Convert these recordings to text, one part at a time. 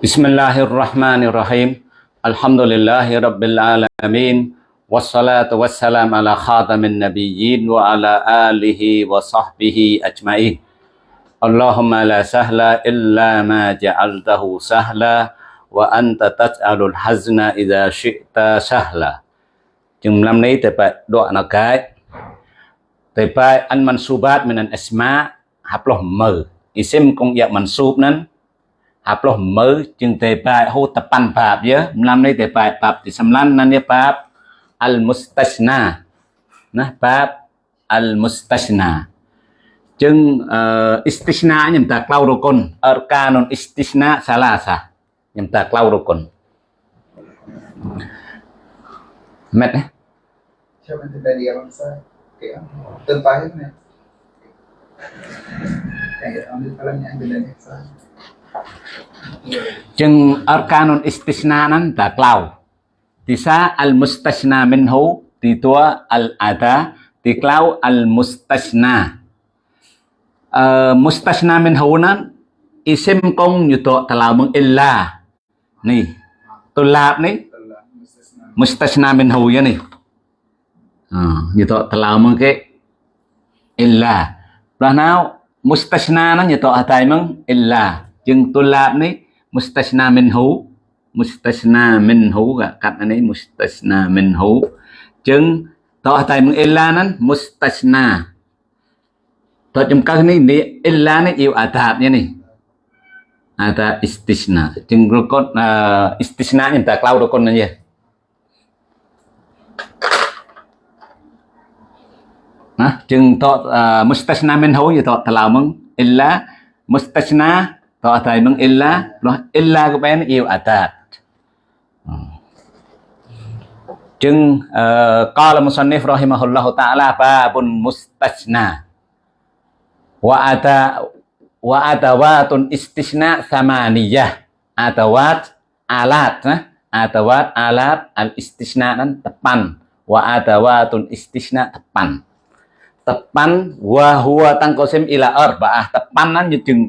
بسم الله الرحمن الرحيم الحمد لله رب العالمين والصلاة والسلام على خاتم النبيين وعلى آله وصحبه أجمعين اللهم لا سهل إلا ما جعلته سهلا وأنت تجعل الحزن إذا شئت سهلا năm nay tại bài đoạn nào cái tại bài ăn mansubat min al asma Aploh mơ chừng tề bài hô tập pan bạp nhớ làm này tề bài bạp thì xâm lăn năn nhớ bạp al mustashna nè bạp al mustashna chừng uh, istishna nhầm ta clau đồ con arkanon istishna salasa nhầm ta clau đồ con mệt đấy cho mình thấy địa bằng sai kiểu tương tác hết nè Kayak ambil kalamnya ambil dari saya. Chừng arkanun istisna nan ta klau. Thì sa al mustasna minhu thì tua al ada thì klau al mustasna. Uh, mustasna minhu nan isim kong yuto talau meng illa. Nih. Tulab nih. Mustasna minhu ya nih. Uh, yuto talau meng ke illa. Lah nào mustasna nan yuto hatai meng illa. Chừng làm này mustasna minhu. Mustasna minhu gak cắt này mustasna minhu. Chừng tỏ tại mong illa nan mustasna. tỏ chừng các này ni illa này yêu adab nha ni. Ada istisna. Chừng rukun uh, à, istisna như ta klau rukun aja. Chừng to uh, à, mustasna minhu ya to lao mong illa mustasna Tak ada nung illa loh. illa ko pen iu atat. Hmm. Jeng eh, kalau musannif rahimahullahu taala pun mustajna wa ada wa atawatun istisna samaniyah. Atawat alat nah. atawat alat al istisna nan tepan. Wa atawatun istisna tepan. Tepan wa huwa tangkosim ila arbaah tepan jeng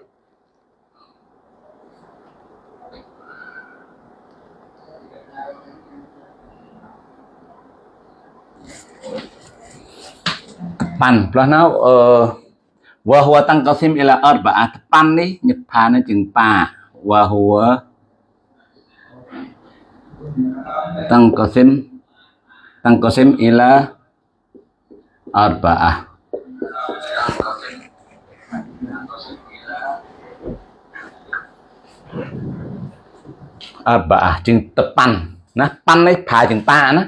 pan ផ្លោះណៅអឺវ៉ាហួតាំងកសិមអ៊ីឡាអត់បាអាតប៉ាន់នេះញឹកផាននឹងជាងប៉ាវ៉ាហួតាំងកសិមតាំងកសិមអ៊ីឡាអត់បាអាអត់បាអាជាងតប៉ាន់ណាប៉ាន់នេះផាជាងប៉ាណា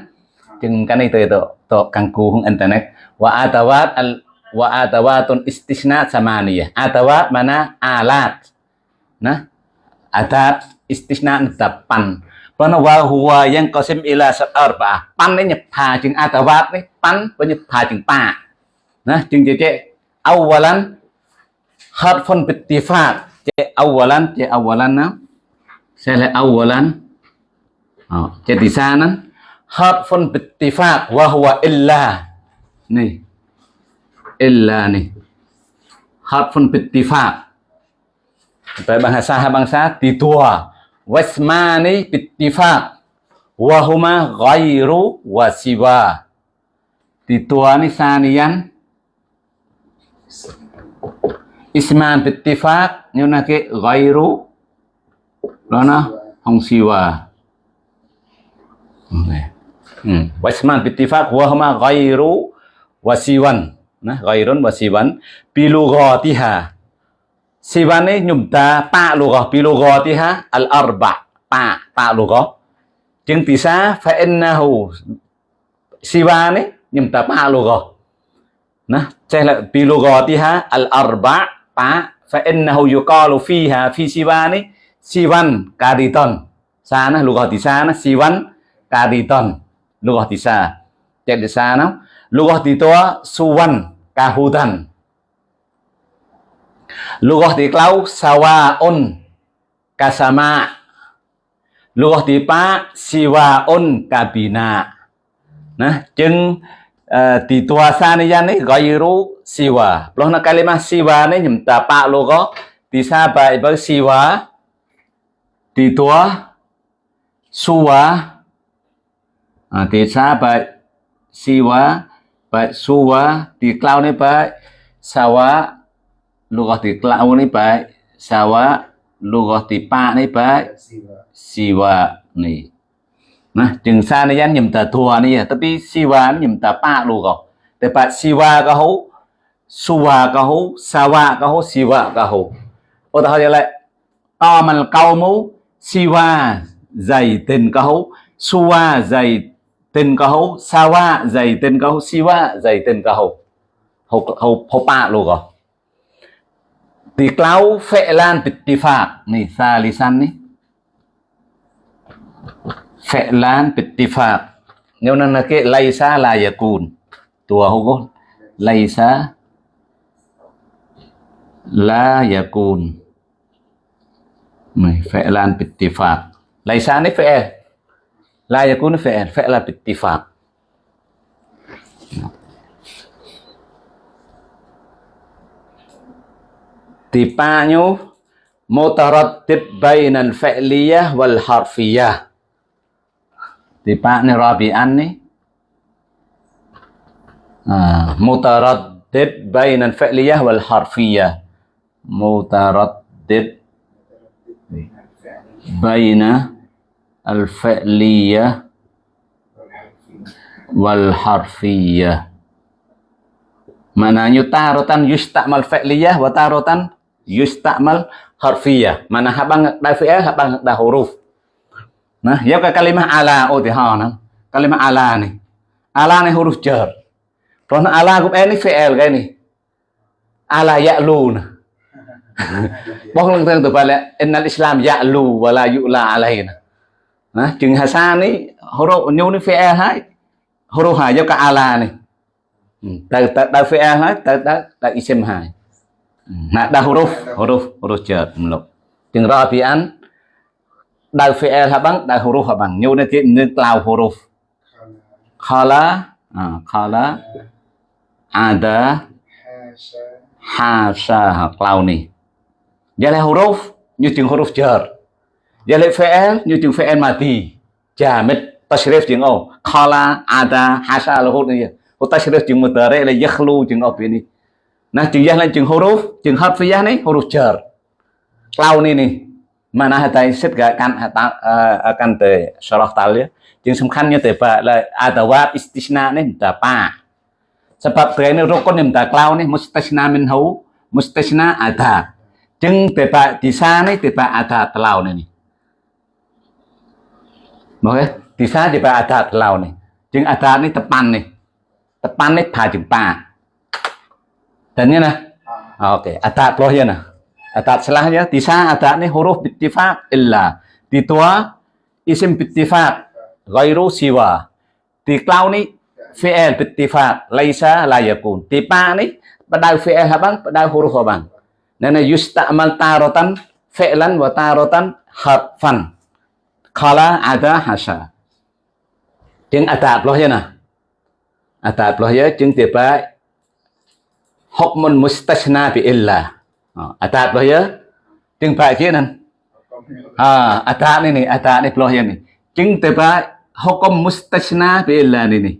ជាងកានេះទៅទៅ to kangkuhung internet wa atawat al wa atawatun istisna samaniyah atawat mana alat nah adat istisna delapan Pana wa huwa yang qasim ila sat arba'ah. Pan ni nyepha jeung atawat ni pan wa nyepha jeung pa. Nah, jeung je awalan harfun bittifat. Je awalan je awalan na. Sele awalan. Oh, je di sana. Harfun bittifaq, wa huwa illa. Nih. Illa nih. Harfun bittifaq. Tại bahasa bangsa di tua wasmani bittifaq. Wa huma ghairu wa siwa. Di tua ni saniyan. Isman bittifaq như là cái ghairu. Đó nó không siwa. Hmm. Ừ. Wasman bittifaq wa huma ghairu wasiwan. Nah, ghairun wasiwan bilughatiha. Siwan ni nyumta pa lughah bilughatiha al arba pa pa lughah. Chừng tisa fa innahu siwan ni nyumta pa lughah. Nah, ceh la bilughatiha al arba pa fa innahu yuqalu fiha fi siwani siwan kaditon. Sana lughah di sana siwan kaditon lughah tisa jadi sana lughah titoa suwan kahudan Lughah tí clau sawaun kasama. Lughah tí pa siwaun kabina. Nah, chừng uh, tí tua sa ni yan ni gairu siwa. Loh na kalimah siwa ni nhầm ta pa lughah tí sa à, thì xa tí si quá à, su quá ba siwa ba suwa tí quá lúc ba thì cloud này clau ni ba lúc đó thì pa này ba Siwa. quá này nah chừng xa này yan nhầm tờ thua này tớ tapi siwa ni nhầm ta pa lughah แต่ pa siwa ka hấu suwa ka hấu sawa ka hấu siwa có hấu ô ta hỏi lại to mà câu mũ siwa dày tình ka hấu suwa dày tên ka hấu sawa dày tên ka hấu siwa dày tên ka hấu. Hấu hấu hấu pa lughah Di klau fi'lan san Nih, phệ lan tịch bittifaq. Nếu nó là cái laysa la cùn Tua hukum. Laysa la lan tịch fi'lan bittifaq. Laysa ni phệ. La yakun fi'il. Fi'lan bittifaq. Tipanya mutaraddid bainal fi'liyah wal harfiyah. Tipa ni rabi'an ni. Ah, mutaraddid bainal fi'liyah wal harfiyah. Mutaraddid baina al fi'liyah wal harfiyah. Mananya tarotan yustakmal fi'liyah wa tarotan yustakmal harfiyah. Mana habang dah fi'il habang dah huruf. Nah, ya ke kalimah ala oh di ha nah. Kalimah ala ni. Ala ni huruf jar. Kalau ala cũng ini fi'il cái ni. Ala ya'lu. Bóc lưng tương từ bài là innal islam ya'lu wa la yu'la alaina. Nah, chừng hasan ni huruf nyu ni fi'il hai. Huruf hà do cả ala ni. Tại tại tại fi'il hai, tại tại tại isim hai. Nah, dah huruf, huruf, huruf chợt meluk. Chừng rabi'an dah fi'il habang, dah huruf habang. Nyu ni ti ni tlau huruf. Khala, à, khala ada hasa hasha cloud ni. Dia là huruf như chừng huruf jar. Dia là fi'il như chừng fi'il mati. Jamid tashrif chừng ô. Khala ada hasha là huruf ni. Huruf tashrif chừng mutare là yakhlu chừng ô ni. Nah chừng yang là chừng huruf, chừng harfiyah ni huruf jar. Cloud ni ni. Mana hatai sit ga akan akan te syarah tal ya. Chừng សំខាន់như thế vậy là adawat istisna ni minta pa. Sebab dia ni rukun ni minta cloud ni mustasna minhu, mustasna ada. Chừng te pa di sana ni te pa ada telau ni ni. Okey, di sana te pa ada telau ni. Chừng ada ni tepan ni. Tepan ni pa chừng pa. Dan ni nah. Ah. Okey, ada peloh ya nah. Ada selahnya di sana ada ni huruf bittifaq illa. Di tua isim bittifaq ghairu siwa. Di cloud ni fi'il bittifaq laisa la yakun. Di pa ni badal fi'il habang badal huruf habang. Nên là yusta'mal taratan fi'lan wa taratan harfan. Kala ada hasa. Chừng atap loh ya nah. Atap loh ya chừng tiba hukmun mustasna bi illa. Atap loh ya. Chứng phải chứ nè. À, atap ni ni, atap ni loh ya ni. Chừng tiba hukum mustasna bi illa ni ni.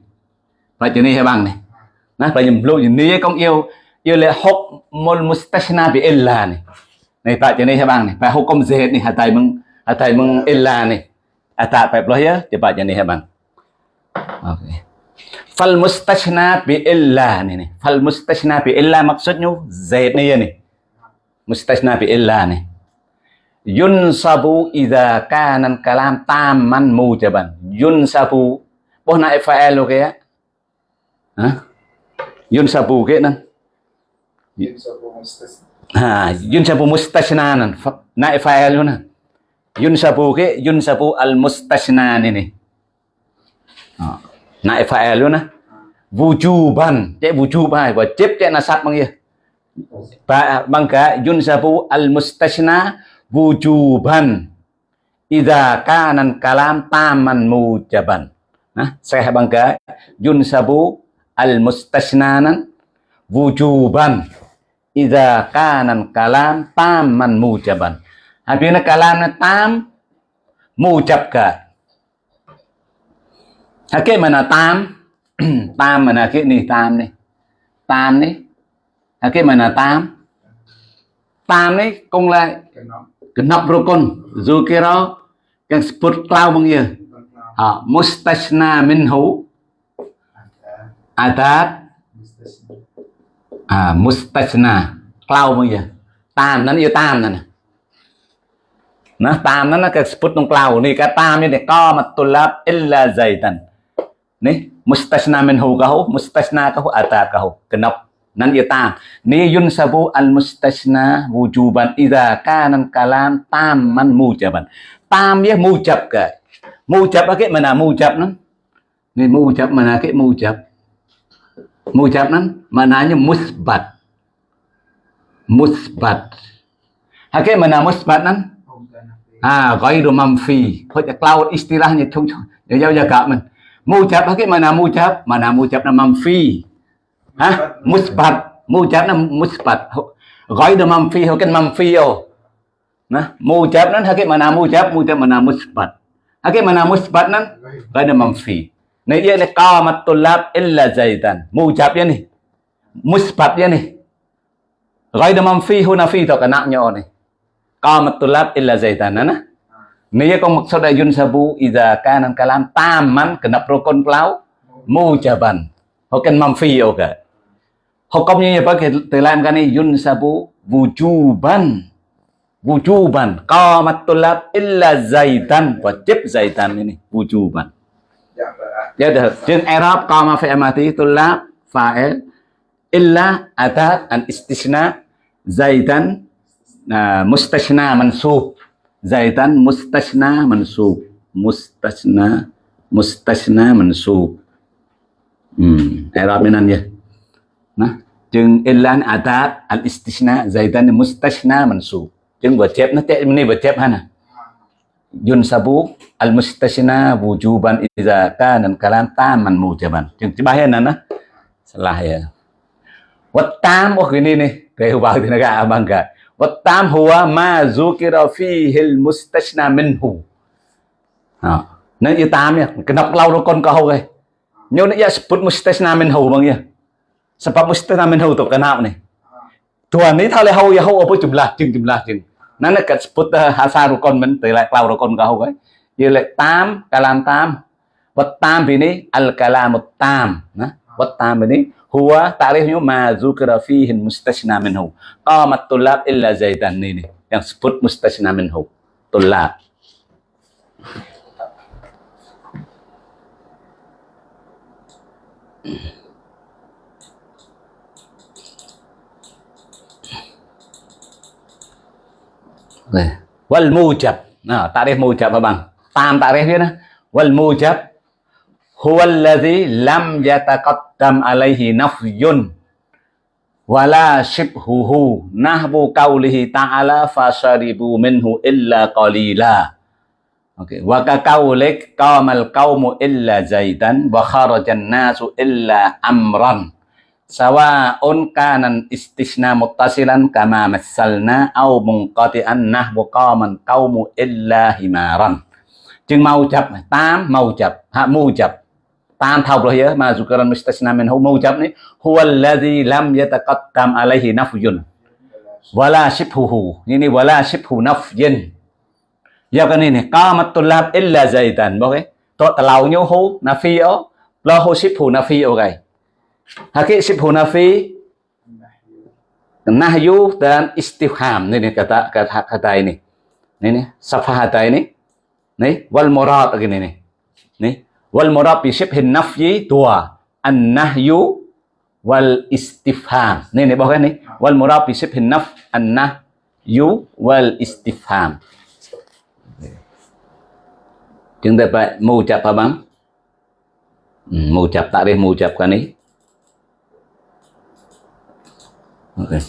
Phải chứ ni bang ni. bài phải nhầm lưu ni công yêu yêu là hukmul mustasna bi illa ni. Này tại chừng ni bang ni. Phải hukum zahid ni hatai tài mừng meng illa ni. Atap phải loh ya, cepat chừng ni bang. Okay. Fal mustasna bi illa ni ni. Fal mustasna bi illa maksudnya zaid ni ya ni. Mustasna bi illa ni. Yunsabu idza kana kalam tamman mujaban. Yunsabu. Boh na fa'il lo kaya? Ha? Yunsabu kaya nan. Yunsabu mustasna. Ha, yunsabu mustasna nan. Na fa'il lo nan. Yunsabu kaya yunsabu al mustasna ni ni. Ha. Na fa'il lo na. wujuban. Cek wujub hai và chép cek nasab kia Pak bangka yunsabu al mustasna wujuban. Idza kana kalam taman mujaban. Nah saya bangka yunsabu al mustasnanan wujuban. Idza kana kalam taman mujaban artinya kalam tam mujab ka Hakik mana tam tam mana hakik ni tam ni tam ni hakik mana tam. Tam ni cũng là cái genap rukun yang sebut klau bang ya con nó ha mustasna minhu ada adat mustasna à mustasna klau bang ya tam nó như tam nè nó tam nó nó cái sebut trong klau ni cái tam ni để co mặt tulab illa zaitan ni mustasna minhu kahu mustasna kahu adat kahu genap nan ia tam ni yunsabu al mustasna wujuban idza kana al kalam tamman mujaban tam ya mujab ke mujab ke mana mujab nan ni mujab mana ke mujab mujab nan maknanya musbat musbat Hakik mana musbat nan à ghairu manfi ะ cloud istilahnya chung chung ya ya kak man mujab hakik mana mujab mana mujab na manfi ha musbat mujab na musbat ghairu manfi hakik manfi oh nah mujab nan hakik mana mujab mujab mana musbat hakik mana musbat nan ghairu manfi Này ia ni qamat tulab illa zaidan mujab ya ni musbat ya ni ghairu manfi hu nafi to kanaknya ni qamat tulab illa zaidan nah Nia kong maksud ayun sabu idza kana kalam taman kenap rukun kelau mujaban. Hoken mamfi oke. Hukumnya apa ke dalam kan yun sabu wujuban. Wujuban. Qamat tulab illa zaitan. Wajib zaitan ini wujuban. Ya dah. Jin Arab qama fi amati tulab fa'il illa atat an istisna zaitan nah, mustasna mansub. Zaitan mustasna mansub. Mustasna mustasna mansub. Hmm Arab minan ya. Nah jeung illan atat al istisna zaitan mustasna mansub. Jeung wajib na te ni wajib hana? Yunsabu al mustasna wujuban idza kana al kalam taman mujaban. Jeung tibaheun na salah ya. Wattam oh ini nih. Kayak bang negara abang ka. Tam huwa ma zukira fihi al mustasna minhu. Ha. Nên như tam nha, cái nọc lâu nó con câu rồi. Nhưng nó sebut mustasna minhu bang ya. Sebab mustasna minhu tu kenapa nih? Tuan ini thale hau ya hau apa jumlah jeng jumlah jeng. Nana kat sebut hasaru kon men từ lại lâu đâu con câu ấy. Như lại tam, kalam tam. Wattam ini al kalamut tam. Nah, wattam ini huwa ta'rifnya ma zukira fihi mustasna minhu. Qamat tulab illa zaidan ini yang sebut mustasna minhu. Tulab wal mujab. Nah ta'rif mujab apa bang tam ta'rif nah wal mujab. Huwa alladhi lam Tam alaihi nafyun. Wala shibhuhu nahbu qawlihi ta'ala fasaribu minhu illa qalila. Okay. wa ka qaulik qamal qaumu illa zaidan wa kharajan nasu illa amran. Sawa'un kanan istisna muttasilan kama massalna au munqati'an nahbu qaman kaumu illa himaran. Chừng mau chập tám mau chập ha, mu chập tam thọc rồi ya ma zukaran mustasna mình hu mau chấm đấy huwa lazi lam yataqaddam alaihi nafyun. Wala shibhuhu. Này, wala shibhu nafyin. Ya cái này này qamat tulab illa zaidan bao cái to lâu nhau hu nafi ó. Lo hu shibhu nafi ó cái Hakik shibhu nafi nahyu dan istiham ini kata kata kata ini ini nih safahata ini nih wal murad gini nih nih wal murad bi shibhin nafyi dua an nahyu wal istifham nih nih bawah nih wal murad bi shibhin naf, an nahyu wal istifham chúng ta phải mù chập apa bang ừ, mù chập takrif mù chập kan ni Okey.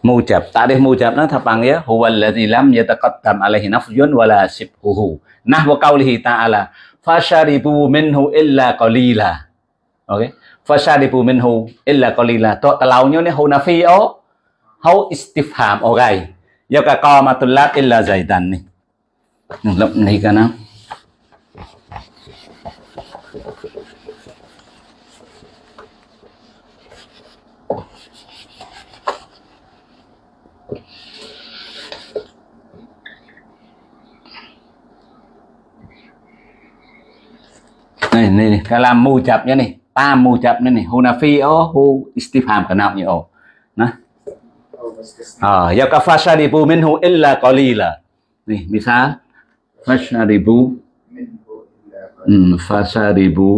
Mujab. Takrif mujab nah panggil huwa allazi lam yataqaddam alaihi nafyun wala sibhuhu. Nahwa qawlihi ta'ala fasharibu minhu illa qalila. okay Fasharibu minhu illa qalila. to talau nyo ni hunafi o hau istifham okay. Yo ka qamatullat illa zaidan ni. Lập này cả nào. này này, này. cái làm mù chập như này ta mù chập như này hunafi ô hu istifham cái nào như ồ nè أو مستثنى à ya ka fasharibu minhu illa qalila nih misal fasharibu منه إلا قليل hmm, fasharibu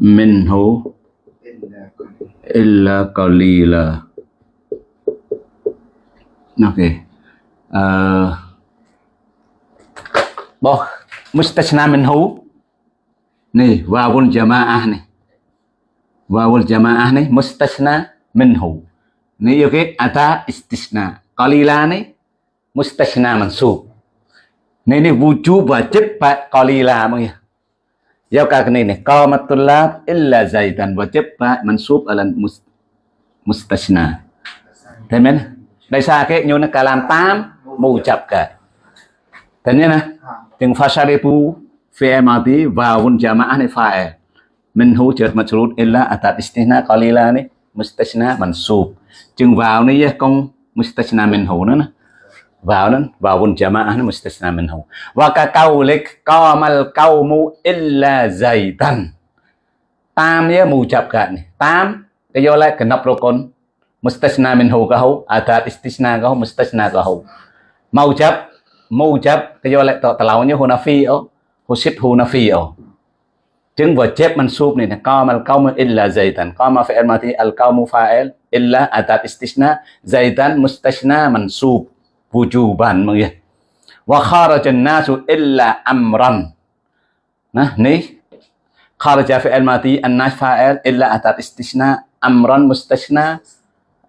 minhu إلا قليل illa qalila okay uh, boh mustasna minhu nih wawul jamaah nih wawul jamaah nih mustasna minhu. Nih yuk ada istisna. Qalila nih mustasna mansub. Nih nih wujub wajib pak qalila mong ya Giao cả cái này này Qamatul illa zaidan wajib pak mansub ala mustasna. Thấy không? Đây xa cái như nó cả làm tam mù chập cả. Thế nhé nè? فعل ماضي واو جماعة فاعل منه جر مجرور إلا أتات استثناء قليلا នេះ مستثنى منصوب ជាង واو នេះកុំ مستثنى منه ណា واو នឹង واو جماعة នេះ مستثنى منه وكقولك قام القوم إلا زيدا តាមនេះមូចាប់កាត់នេះតាមគេយកឡែកកណប់រកុន مستثنى منه ក៏ហូអត្រា استثناء ក៏ហូ مستثنى ក៏ហូមកចាប់មកចាប់គេយកឡែកតតឡោញហ៊ូណាហ្វីអូ وشبه نفيه تنفى جيب منصوب نين قام القوم إلا زيدا قام فعل ماضي القوم فاعل إلا أتات استثناء زيدا مستثنى منصوب وجوبا مغيه وخرج الناس إلا أمرا نه ني خرج فعل ماضي الناس فاعل إلا أتات استثناء أمرا مستثنى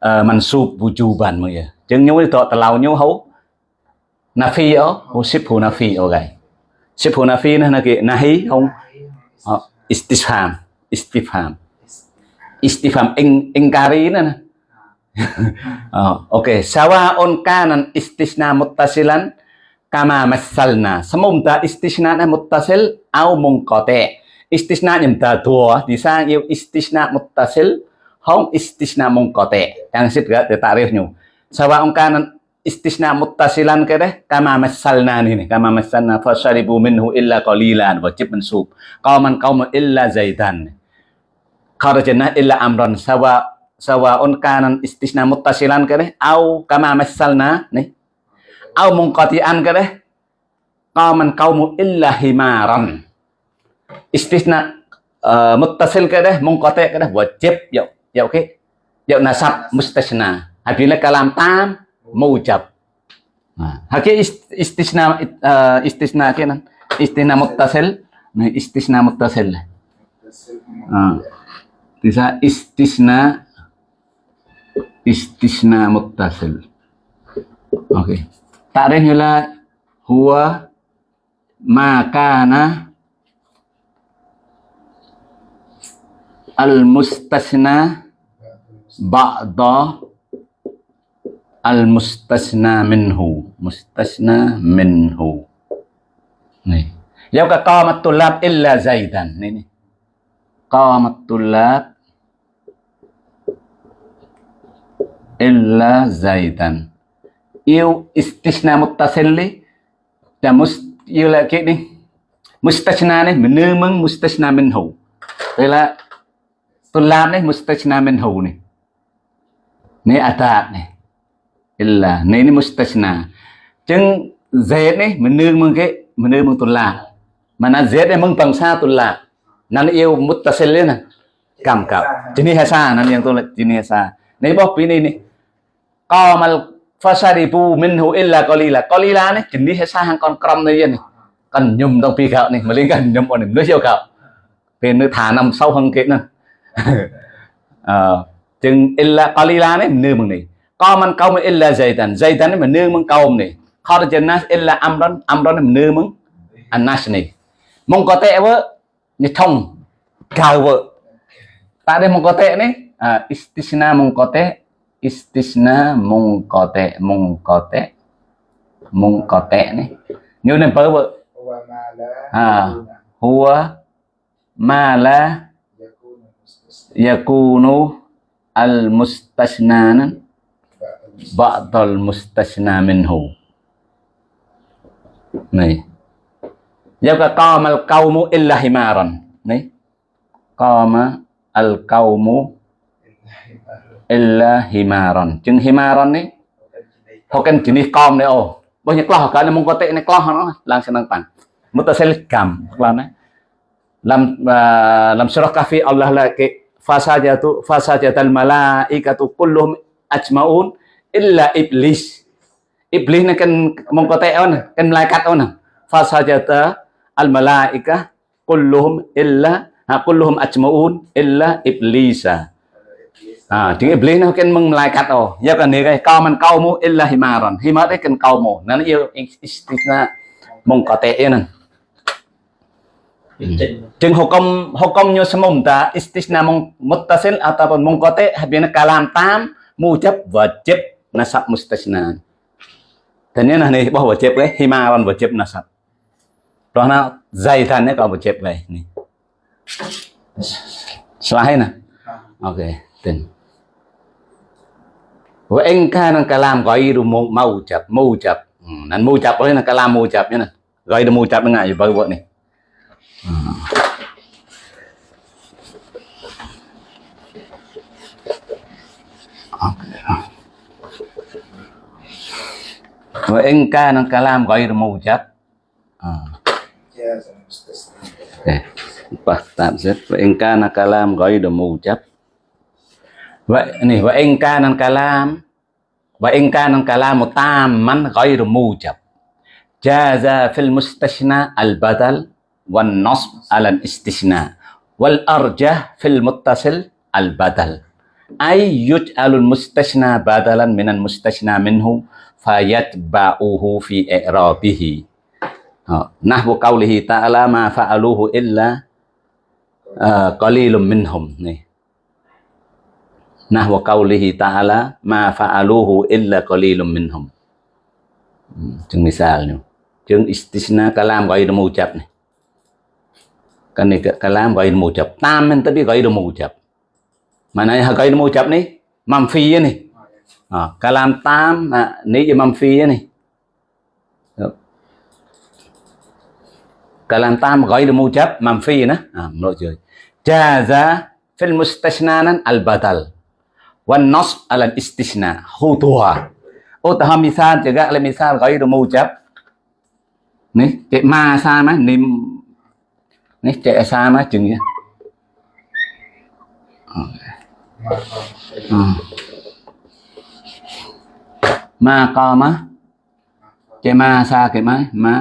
منصوب وجوبا مغيه جن نيو تو تلاو نيو هو نفي او وشبه نفي او غاي ship hô nafi nó là cái nahi không Ờ, oh, istifham istifham. Istifham ing ingkari nó oh, ok sawa on kanan istisna muttasilan kama masalna semunta istisna na muttasil au munqati istisna nhầm ta disang thì sang yêu istisna muttasil không istisna munqati yang sip gak để tarif nyu. Sawaun kanan istisna muttasilan cái đấy kama masalna ni ni kama masalna fasharibu minhu illa qalilan wajib mansub qaman qaum illa zaidan. Kharajna illa amran sawa sawaun kanan istisna muttasilan cái đấy au kama masalna ni. Au munqati'an cái đấy qaman qaum illa himaran. Istisna uh, muttasil cái đấy munqati cái đấy wajib dạo dạo cái dạo nasab mustasna. Apabila kalam tam mujab. Nah, ist- istisna uh, istisna kenan. Istisna muttasil, nah istisna muttasil. Ah. Bisa istisna istisna muttasil. Oke. Okay. Takrifnya lah huwa makana al mustasna ba'da al mustasna minhu. Mustasna minhu nih yauka qamat tulab illa zaidan nih nih qamat tulab illa zaidan yêu istisna muttasil li ta mus yêu là cái đi. Mustasna này, mình nương mustasna minhu. Đây là tulab này, mustasna minhu này. Này à atat này là nên nó mustasna chừng z này mình nương mừng cái mình nương mừng tuần là mà nó z này mừng bằng xa tuần là nó yêu mutasil lên à cảm cảm. Chỉ này xa nó yang tôi là chỉ này xa. Này bóc pin này này có mà fasadibu minhu illa qalila qalila này chỉ này xa hàng con cầm này. Vậy cần nhum trong pi gạo này, mà liên cần nhum bọn em nuôi siêu gạo. Về nuôi thả nằm sau hơn kia nữa chừng illa qalila này nương mừng này co mình câu mình illa dây tần. Dây tần mình nương mình câu này khó là chân nas là âm đó âm đó mình nương mình anh à, nát này mong có tệ vợ như thông. Cao vợ tại đây mong có tệ đấy à, istisna mong có tệ. Istisna mong có tệ mong có tệ. Mong có tệ đấy như nên bớ vợ à hua ma la à, yakunu al mustasnanan ba'dal mustasna minhu. Nih. Yabqa qama al qaumu illa himaran. Nih. Qama al qaumu illa himaran. Jeng himaran nih. Hokan jenis kaum nih oh. Banyak lah kan mung kotek nek lah langsung nang pan mutasil gam lam uh, lam surah kafi Allah laki fasajatu fasajatal malaikatu kulluhum ajmaun illa iblis. Iblis ni kan mong ko tayo na kan malaikat on. Fasajata al malaika kulluhum illa ha kulluhum ajmaun illa iblisa. À chữ iblis nó kan mong malaikat oh ya kan ni cái cao man cao mu illa himaran. Himar kan cao mu nó yêu istisna mong ko Jeung hukum hukumnya semunta istisna mung- muttasil ataupun mungkote habina kalam tam mujab wajib nasab mustasna tanya nih bahwa wajib leh himawan wajib nasab rohna zaitannya kalau wajib leh này, slide nah ok tin. Wa engka nang kalam ghairu mawjab mawjab nan mawjab leh nang kalam mawjab nya nah ghairu mawjab nang ayo bawa này, Okay. wa in kana kalam ghairu mawjad ah. ya, eh pastan tamzid wa in kana kalam ghairu mawjad wa ini wa in kana kalam wa in kana kalam tamman ghairu mawjad jaza fil mustashna al badal wan nasb ala al istishna wal arjah fil muttasil al badal ay yuj'alul mustashna badalan minan mustashna minhu fayatba'uhu fi i'rabihi ờ, nahwu qawlihi ta'ala ma fa'aluhu illa ờ, qalilum minhum nih nahwu qawlihi ta'ala ma fa'aluhu illa qalilum minhum. Hmm, misal misalnya chừng istisna kalam ghairu mujab nih kan ini kalam kalam ghairu mujab. Tamen tapi ghairu mujab. Mana ghairu mujab nih mamfi nih Ờ, à, kalam tam à, nếu như này nih kalam tam ghairu mujab manfi nah ah menurut dia jaza fil mustashnanan al badal. Wan nasb al istisna hutua oh taham misal juga le misal ghairu mujab ni cek ma sama ni ni cek sama chừng ya Hmm. Ờ. Ừ ma qama cek ma sa cái mai ma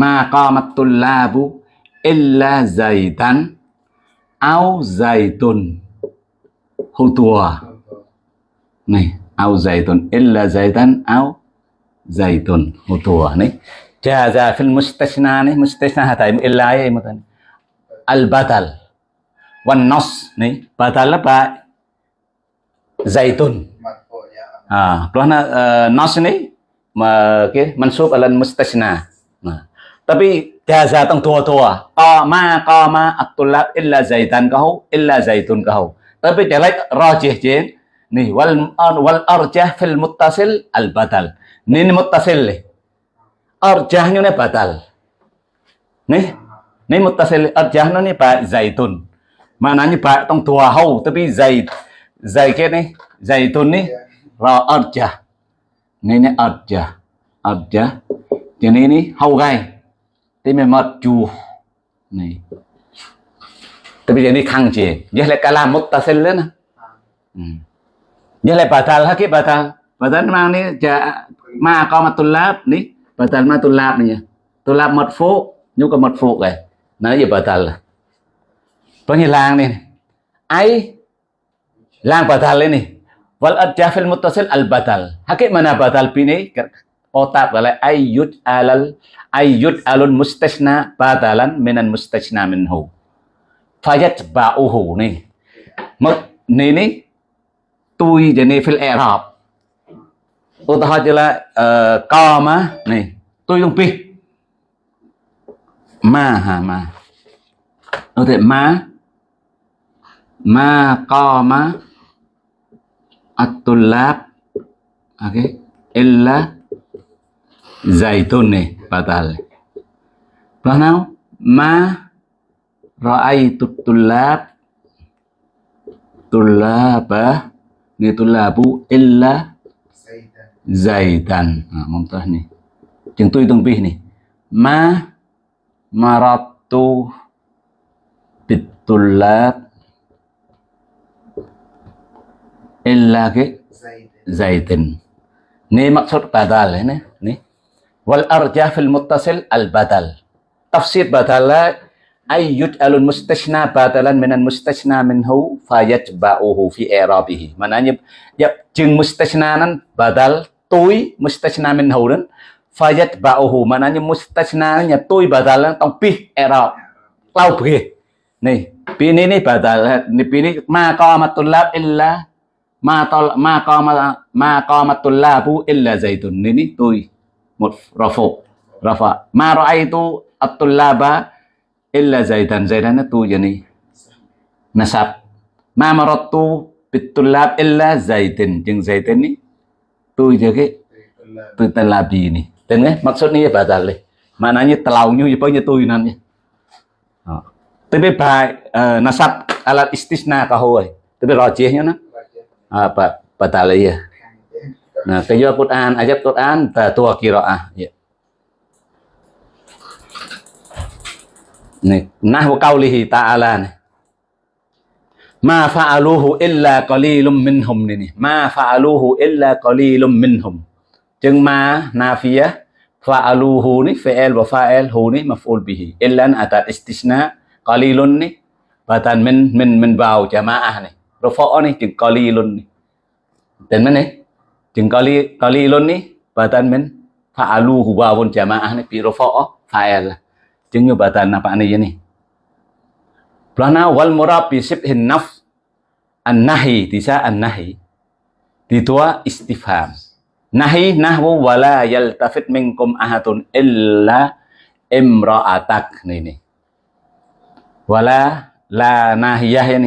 ma qamat tullabu illa zaitan au zaitun hutua này au zaitun illa zaitan au zaitun hutua này jaza fil mustashna này mustashna hatai illa ya matan al badal wan nas này badal apa zaitun مرفوع يا à karena uh, nas ini ma ke mansub ala mustasna nah tapi jaza tang tua tua qama qama at-tulab illa zaitan kau illa zaitun kau tapi jelek rajih jen nih wal wal arjah fil muttasil al badal ini ni muttasil nih arjahnya ni badal nih ni muttasil arjahnya ni ba zaitun. Maknanya ba tang tua hau tapi zait zait rồi, ớt chà nên nè ớt chà ớt chà cho nè nè hầu gai. Thì mình mất chù. Nè. thì bây giờ đi khăng chì giờ lại cả làm một ta xin lên ừ. giờ lại batal hả kia batal batal mang nè chà mà có mà tu lab nè batal ma tu lab nè tu lab mật phố. Nhu có mật phố này nói gì batal có như làng nè ấy làng batal lên nè Wal adafil muttasil al batal. Hakik mana batal bini? Otak balai ayyud alal, ayyud alun mustasna batalan minan mustasna minhu. Fayat ba'uhu ni. Mất ni ni, tui jadi fil i'rab. Utah jela eh, kama ni. Tui dung pi. Ma ha, ma. Nó ma ma, kama atulab oke. Okay. illa zaitun nih batal. Bahna ma ra'aitu tulab tulaba ah. ni tulabu illa zaitan. Nah muntah nih. Jeung tu hitung pih nih. Ma maratu bitulab illa ke Zaidan. zaitin. Ni maksud badal ini. Ni. Wal arjah fil muttasil al badal. Tafsir badala ay yuj'alul mustashna badalan minan mustashna minhu fayatba'uhu fi i'rabihi. Maknanya ya jeung mustashna nan badal tôi mustashna minhu nan fayatba'uhu. Maknanya mustashna nya tôi badal nan tong pih i'rab. Lau bih. Nih, pini ni badal. Ni pini ma qamatul lab illa ma to, ma co ma ma co qamatul labu illa zaitun. Ni ni tôi một rafu rafa ma ra'aitu at-tullaba illa zaidan zaidan itu jadi nasab ma maratu bitullab illa zaidin jeung zaidin ni tu je ke Tulab. tu talabi ni Dengar maksudnya ya batal le. mananya telaunya ya punya tu nanti. Tapi baik nasab alat istisna kahoi. Tapi rajihnya nah apa batal ya. Khang an, à, à. dạ. Nah, chấp Quran, an Quran, tua kiraah. Ya. Nih, nahwu qaulihi ta'ala nih. Ma fa'aluhu illa qalilum minhum ni nih. Ma fa'aluhu illa qalilum minhum. Chừng ma nafiyah fa'aluhu ni fi'il wa fa'il hu ni maf'ul bihi. Illa atat istisna qalilun ni batan min min min bao jamaah ni. Rufa' ni chừng qalilun ni. Tên mana ni? Chừng qali qalilun ni batan min fa'aluhu wawun jamaah ni bi rufa' fa'il. Chừng như batan apa ni ni? Plana wal murab bi sibhin naf, an-nahi tisa an-nahi. Di tua istifham. Nahi, nahwu, wala yaltafit minkum ahadun illa imra'atak ni ni. Wala la nahiyah ya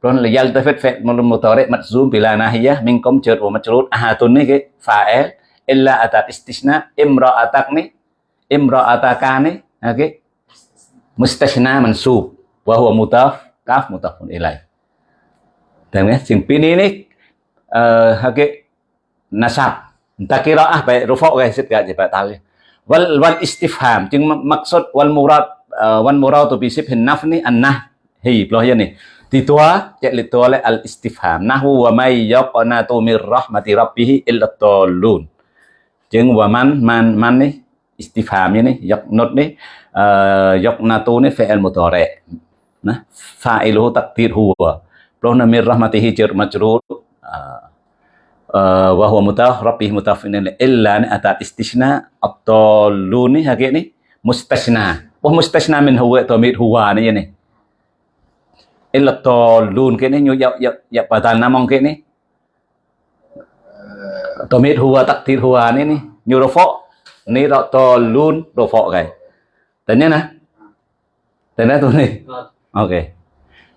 ni. Plon la yaltafit fi'l mudhari majzum bila nahiyah minkum jar wa majrur ahadun ke fa'il illa atat istisna imra'atak ni imra'ataka ni okay. mustasna mansub wa huwa mudaf kaf mudafun ilaih. Dan ya, sing pini ni uh, hake nasab. Tak kira ah baik rufa' guys sit gak jebat tali. Wal wal istifham mak- maksud wal murad uh, wal murad bi sibhin nafni an nahi belah ya ni. Di tua cek li tua le al istifham nahwu wa may yaqnatu mir rahmati rabbih illa dallun. Jeung wa man man man ni istifham ni yaqnut ni uh, yaqnatu ni fi'il mudhari. Nah, fa'iluhu taqdir huwa. Belah na mir rahmatihi jar majrur uh, uh, wa huwa mutaf rabbih mutafin illa atat istisna at-tallu ni hakik ni mustasna wah mustasna min huwa tamid huwa ni ni illa tallun ke ni nyu ya ya ya batal namong ke ni tamid huwa takdir huwa ni ni nyu rafa ni ra tallun rafa kai tanya na tanya tu ni okay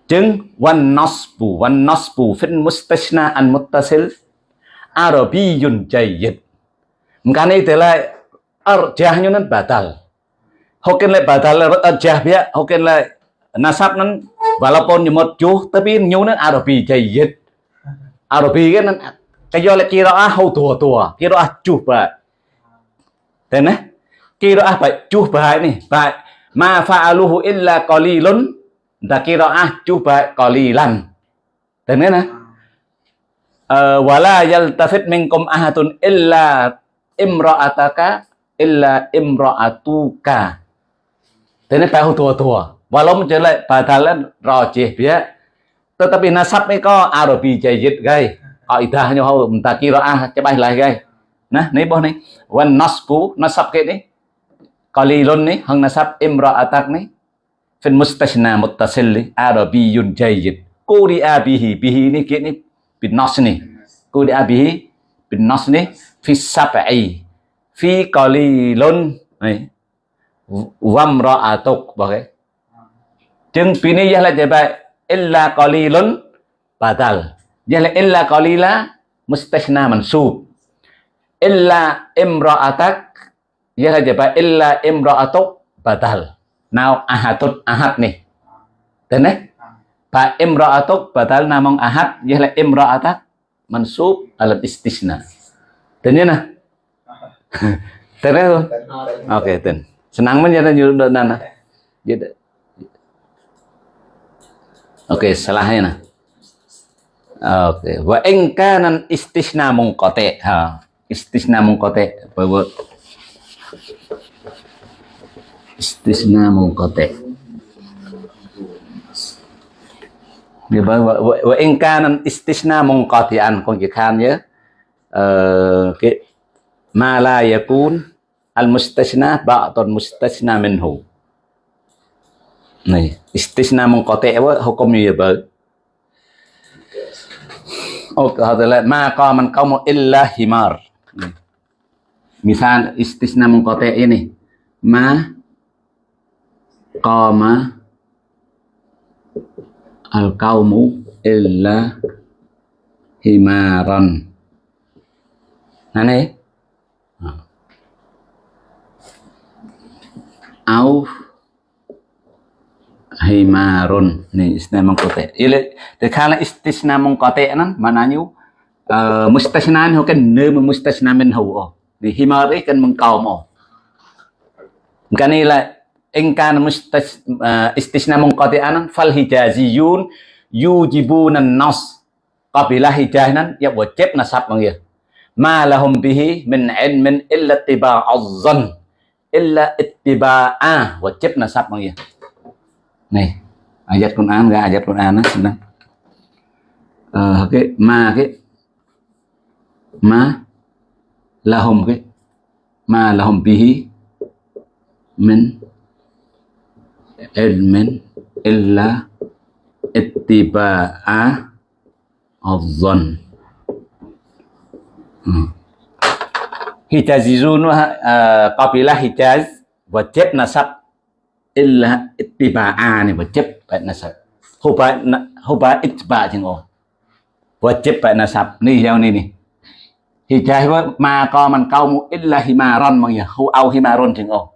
chứng wan nasbu wan nasbu fin mustasna an muttasil Arabiyun jayyid. Makanya itulah arjahnya nan batal. Hokin le batal le arjah dia, hokin le nasab nan walaupun nyemot juh tapi nyu nan Arabi jayyid. Arabi kan nan kayo le kiraah hau tua tua, kiraah juh ba. Tên á, kiraah ba juh ba ni, ba ma fa'aluhu illa qalilun, da kiraah juh ba qalilan. Tên á uh, wala yaltafit minkum ahatun illa imra'ataka illa imra'atuka. Thế nên phải hô thua thua. Và lúc trở lại bài thà lên rò chì phía. tetapi nasab ni ko Arabi jayyid gai kaidahnya hau entah qiraah cebai lah gai nah ni boh ni wan nasbu nasab ke ni qalilun ni hang nasab imra'atak ni fil mustashna muttasil li Arabiyyun jayyid quri'a bihi bihi ni ke ni bin nas ni quri'a bihi bin nas ni fi sab'i fi qalilun ni wamra'atuk bagai chừng pi ni là je ba illa qalilun badal. Je illa qalila mustashna mansub. Illa imra'atak. Je là je ba illa imra'atuk badal. Nào ahadut ahad ni tên đấy fa imra'atuk badal namong ahad je là imra'atak mansub al istisna. Tên nhá nè tên đấy không ok tên senang men jadi nyuruh nana. Jadi Oke, okay, salahnya nah. Oke, wa in kana istisna munqati. Ha, istisna munqati. Bahwa istisna munqati. Dia bahwa wa in kana istisna munqati'an kon ki khan ya. Eh, ờ cái ma la yakun al mustasna ba'dun mustasna minhu. Này istisna munqati apa hukumnya ya bang oh kata ma qaman qaumu illa himar. Misal istisna munqati ini. Ma qama al qaumu illa himaran. Nah này au himarun. Ni istisna mengkote ile de khala istisna mengkote nan mananyu eh, uh, mustasna ni kan ne mustasna min hu o. Ni himar ni kan o. mo kan ila mustas eh, uh, istisna mengkote anan fal hijaziyun yujibuna nas qabila hijahnan ya wajib nasab manggil ma lahum bihi min ilmin illa ittiba'az zan illa ittiba'a wajib nasab manggil Nih, ayat Quran enggak ayat Quran sedang. Uh, cái ma cái ma lahum cái ma lahum bihi men el men illa ittiba'a adh-dhann hmm. Hijazizun uh, qabilah Hijaz wa Nasab illa ittiba'a wajib baik nasab huba huba ittiba chừng ồ wajib baik nasab ni theo ni ni. Hijah ma co man kau illa himaron mang ya. Hu au himaron chừng ồ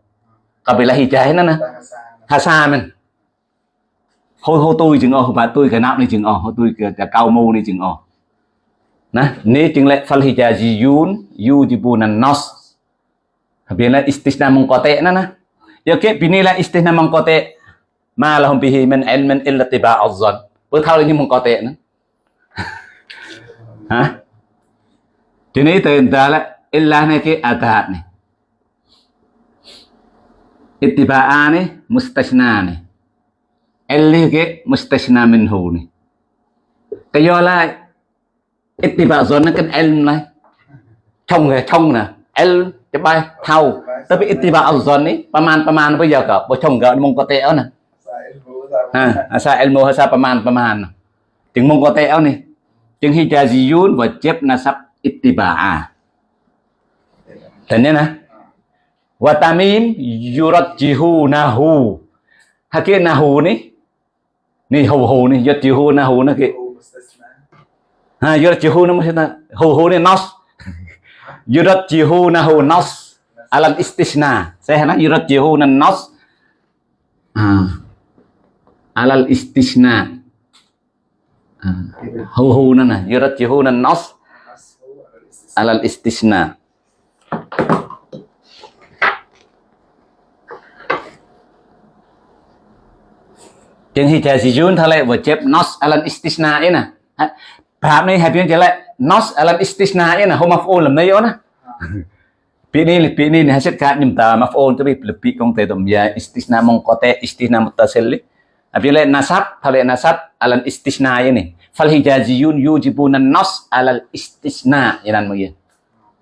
kabilah hijah nó nè hasa men. Hô hô tôi chừng ồ bà tôi cái nào này chừng ồ hô tôi cái cao mu này chừng ồ nè ni chừng lại fal hijaziyun yujibunan nas biar lah istisna mengkotek na na ya ke binilah istisna kote, ma lahum bihi min ilmin illa tiba'az zan bữa thao như kote nữa ha? Thì này từ ta là illa này cái atat này ittiba'a này mustasna này illi cái mustashna minhu này cái do là ittiba zon nó cái ilm này trong cái trong nè ilm ច្បាស់ថៅទៅពីអ៊ីទីបាអល់ហ្សុននេះប្រមាណប្រមាណទៅយកក៏បើចំក៏មុងក៏ទេអោណាហាអាសាអ៊ីលមូហាសាប្រមាណប្រមាណទាំងមុងក៏ទេអោនេះទាំងហ៊ីជាស៊ីយូនវជិបណាសាប់អ៊ីទីបាអាតែនេះណាវតាមីមយូរ៉ាត់ជីហ៊ូណាហ៊ូហាគេណាហ៊ូនេះនេះហ៊ូហ៊ូនេះយត់ជីហ៊ូណាហ៊ូណាគេហាយត់ជីហ៊ូណាមកថាហ៊ូហ៊ូនេះណោះ yurajjihunahu nas. Alam istisna. Saya nói yurajjihunan nas. À alal istisna. Hu hu nó nè yurajjihuna nas. Alal istisna. Chừng thì thầy sĩ dùn thầy lại vừa chép nas istisna ấy nè. Phạm này hẹp yên chả lại nos alam istisna'in ya nah, hu maf'ul na yun na ya nah. pinili pinili hasil ka nimta maf'ul tapi lebi kong te dom ya istisna mong kote istisna mutasil apile nasab pale nasab alam istisna ya ini fal hijaziyun yujibuna nas alal istisna yanan mo ya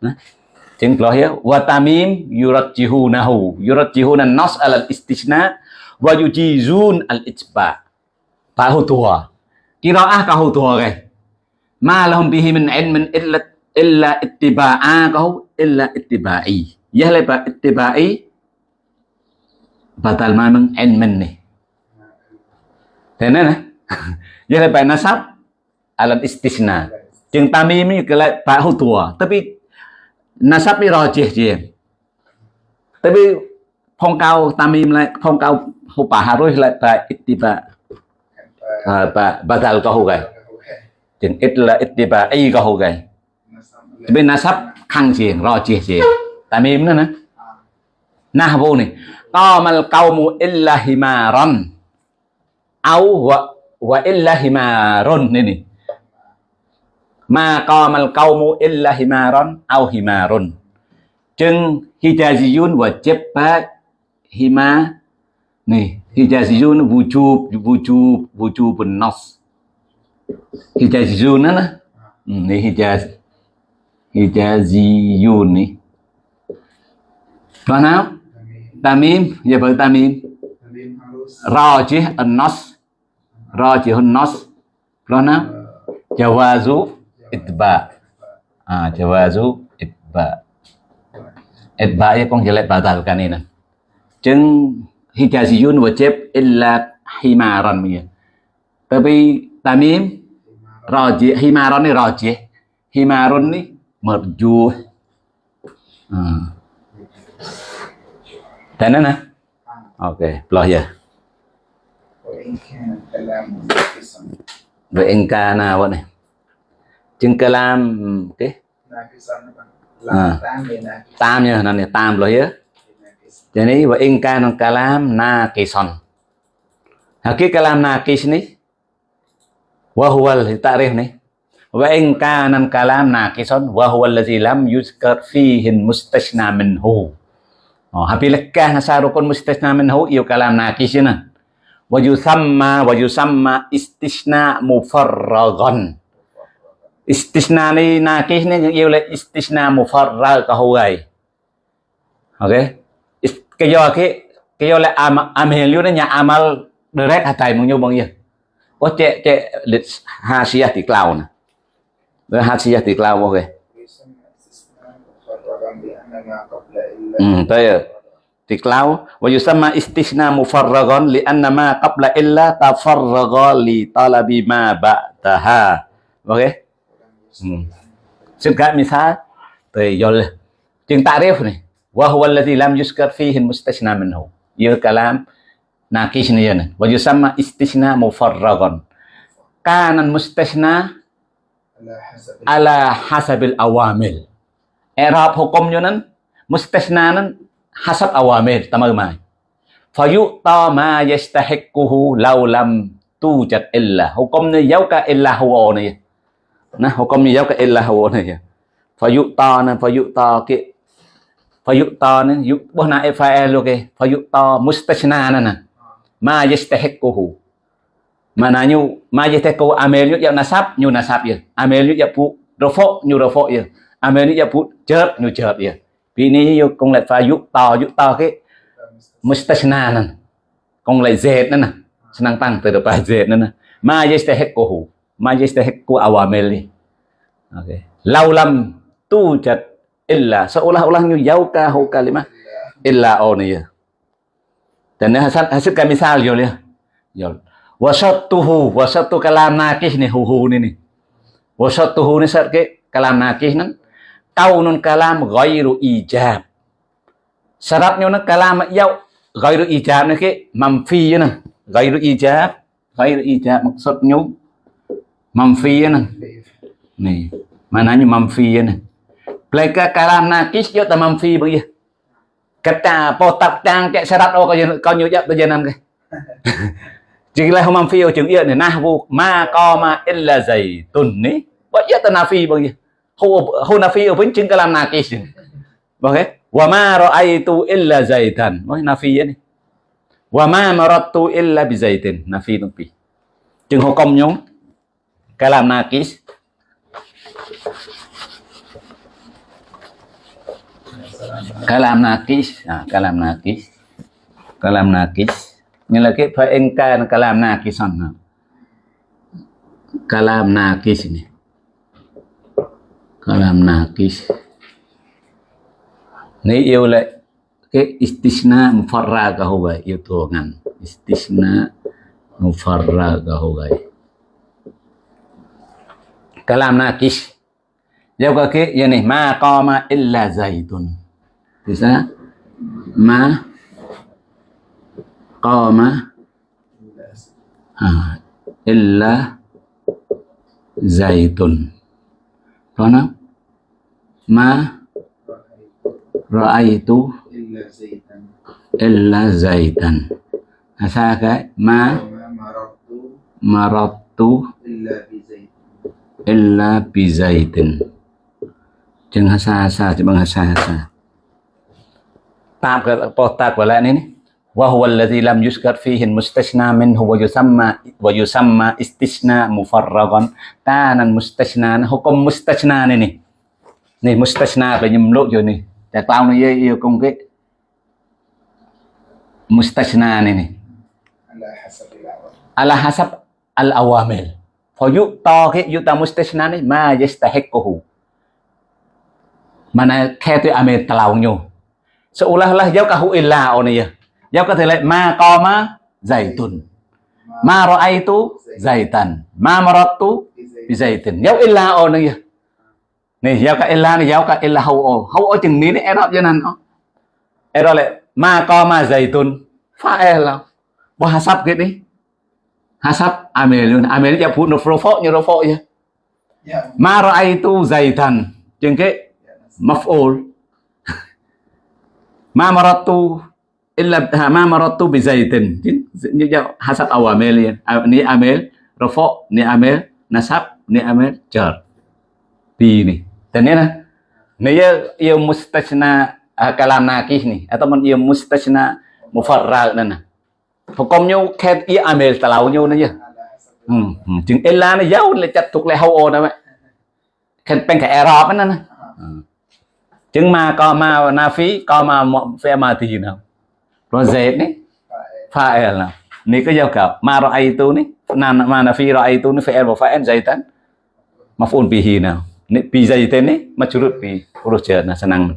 nah Tin ya wa tamim yurajjihunahu. Yurajjihuna nas alal istisna wa yujizun al ijba pahutua. Qiraah kahutua ke? Ma lahum bihi min ilmin illa illa ittiba'a kahu illa ittiba'i ya le ba ittiba'i batal ma mang ilmin ni. Thế nên này ya le ba nasab alal istisna. จึง tamim ni ke la tahu tua. Tapi nasab ni rajih je. Tapi phong cao tamim lại phong cao hộp bà harus lại tại ittiba à, bà bà dal có ít là ít đi, bà ai có hồ gầy. Bên nasab khăng chiền ro chia tại mềm nữa nè. Na vô này qamal qaumu illa himaran au wa wa illa himarun này này ma mà qaumu illa himaran au himarun chừng hijaziyun chép ba hima nih hijaziyun wujub wujub wujubun nas. Hijaziyun ana. Ni Hijaz. Hijaziyun ni. Đoạn nào? Tamim, giờ bởi Tamim. Ra chứ An-Nas. Ra chứ an nos Đoạn nào? Jawazu itba. Ah, jawazu itba. Itba ya kong jelek batalkan ini. Jeng hijaziyun wajib illa himaran ya. Tapi Tamim Raji Himaron ni Raji Himaron ni Merju hmm. Ừ. Tanda na? Oke, okay. pelah ya Vậy anh ca nào bọn này Chừng ca làm cái à. Tam nha, nó này tam rồi á Cho nên vậy anh ca nó ca làm na kỳ son Hả kia ca làm na kỳ sinh wa huwa al-ta'rif ni. Wa in kana kalam naqisan wa huwa allazi lam yuzkar fihi oh, mustashna minhu. Oh, habi lekah nasarukun mustasna minhu yu kalam naqis. Wa yusamma wa yusamma istisna mufarragan. Istisna ni naqis ni yêu là istisna mufarrag ka ho gai. Okay. Is- cái do cái cái do là am am hiện lưu đó nhà amal direct hatai mong nyo bang ya oh cek cek hasiah di clown hasiah di clown oke okay. hmm tayo và clown wa mà istisna mufarragon li anna ma qabla illa tafarraga li talabi ma ba'daha. Oke okay? hmm. singkat misal tayo yung ta'rif nih wa huwa alladhi lam yuskar fihi mustasna minhu. Yul kalam Nah, kisna yun. Wa yusamma istisna mufarragon. Kanan mustasna ala hasabil awamil. Erap hukum yun nan, mustasna nan, hasab awamil. Tama gumay. Fayu'ta ma yastahikkuhu laulam tujat illa. Hukumnya yauka illa huwa niya. Nah, hukumnya yauka illa huwa niya. Fayu'ta nan, fayu'ta ki. Fayu'ta nan, yu'buna ifa'elu ki. Fayu'ta mustasna nan nan ma yastahiquhu Mananya ma yastahiqu amel yu ya nasab nyu nasab ya amel yu ya pu rofo nyu rofo ya amel yu ya pu chớp nyu chớp ya vì ni yu công lại pha yu to yu to cái mustasna nan công lại z nan senang tang từ pa z nan nè ma yastahiqu ma yastahiqu awamil ni okay lau lam tu jat illa seolah-olah nyu yau ka hu kalimah illa oni ya dan ni hasad hasil kami misal yo ya. Yo wasatuhu wasatu kalam nakih ni, huhu ni ni. Wasatuhu ni sat ke kalam nakih nan. Kaunun kalam ghairu ijab. Syaratnya na kalam yau, ghairu ijab ni ke, mamfi nan. Ghairu ijab ghairu ijab maksudnya mamfi nan. Ni, mananya mamfi nan. Pleka kalam nakis yo ta mamfi begitu kata potak tang kek syarat oh kau kau nyujak berjalan ke chỉ là không phi ở trường yên này na vô ma co ma illa zaitun ní. Vậy ta na phi bao nhiêu hô hô na phi ở với chứng cái làm na kì ok wa ma ra'aytu illa zaitan nói na phi này. Wa ma marattu illa bi zaitin nafi tumpi chừng hukumnya kalam nakis kalam nakis nah, kalam nakis. Kalam nakis. Ini lagi faengkan kalam nakis nah. kalam nakis ini. Kalam nakis. Ini ialah ke istisna mufarra kahubai itu iya kan istisna mufarra kahubai. kalam nakis. Jauh ke, ya ini ma qama illa zaidun bisa? Ma? Qama? Ha, illa zaitun. Karena ma? Ra'aitu? Illa zaitan. Asaka? Ma? Marattu? Illa bi zaitin. Jangan hasa-hasa, jangan hasa-hasa. zaitan. Asa cái ma وما مررت maratu إلا بزيت illa bizaitin. Chừng hasa hasa chứ bằng hasa hasa. Tạm cái bỏ tạc vào lại này này. وهو الذي لم يذكر فيه المستثنى منه ويسمى ويسمى استثناء مفرغا كان المستثنى حكم مستثنى này này này مستثنى phải nhầm lộn rồi này tại tao nó yêu công cái مستثنى này này على حسب العوامل ala hasab al awamil for you to cái you ta mustasna ni ma yastahiquhu mana khe tu ame talau nyu seolah-olah jauh kahu ilah onia jauh kata ma koma zaitun ma roa itu zaitan ma marotu zaitin jauh ilah onia này giao cái ella này giao cái ella hậu ô hậu ô chừng ní đấy em học cho nên nó em lại ma co ma dày tuần. Phá e là bỏ hà sắp cái đi. Hà sắp ame luôn. Ame nó giao phụ nó phô phô như nó phô chứ ma rồi ai tu dày thần chừng cái mafol ma marattu illa ma marattu bi zaitin ni hasad awamil ya ni amil rafa ni amil nasab ni amil jar ini dan ini ini ya ya mustajna kalam nakih nih atau ya mustajna mufarral nana hukumnya ket ya amil talaunya nana ya จึงเอลานี่ยาวเลยจัดถูกเลยเฮาโอนะแม่เคนเป็นกับแอรอบนั่นนะ chứng ma, co ma và na phí, co ma phe ma thì gì nào? Nó dễ đấy. Phải là ni cái giao cặp ma rồi ai tu ní? Na, ma na phi rồi ai tu ní, phải và phải dây tan mà phun pi hi nào? Ni pi dây tên ní, mà churut pi urut chờ là senang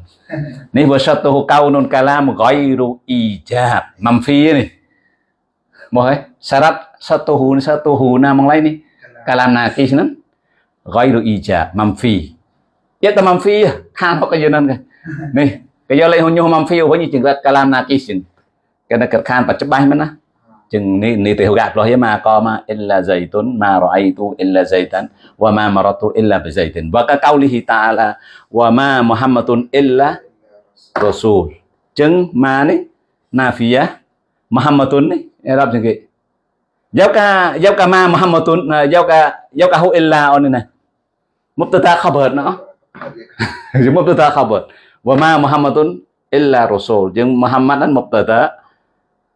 ni vừa sát tu cao non kala một gói ru ijab mam phi này mau hết syarat satu hun satu huna mang lain ni kalam nakis nan ghairu ijab mamfi yata mamfiya hano này, cái nga ni kaya lay hunyo phi, với như chừng là kalam na kishin cái này cực khan và chấp bay mà nó chừng ni ni tiêu gạt rồi mà có mà illa zaitun, ma ra'aytu illa zaitan, wa ma maratu illa bi zaytin. Wa ka qawlihi ta'ala wa ma muhammadun illa rasul. Chừng ma ni nafiya muhammadun ni. Rab chừng cái giáo ca giáo ca ma muhammadun à, giáo ca giáo ca hu illa on này mubtada khabar nó Jadi mubtada khabar. Wa ma muhammadun illa rasul. Jeung muhammad an mubtada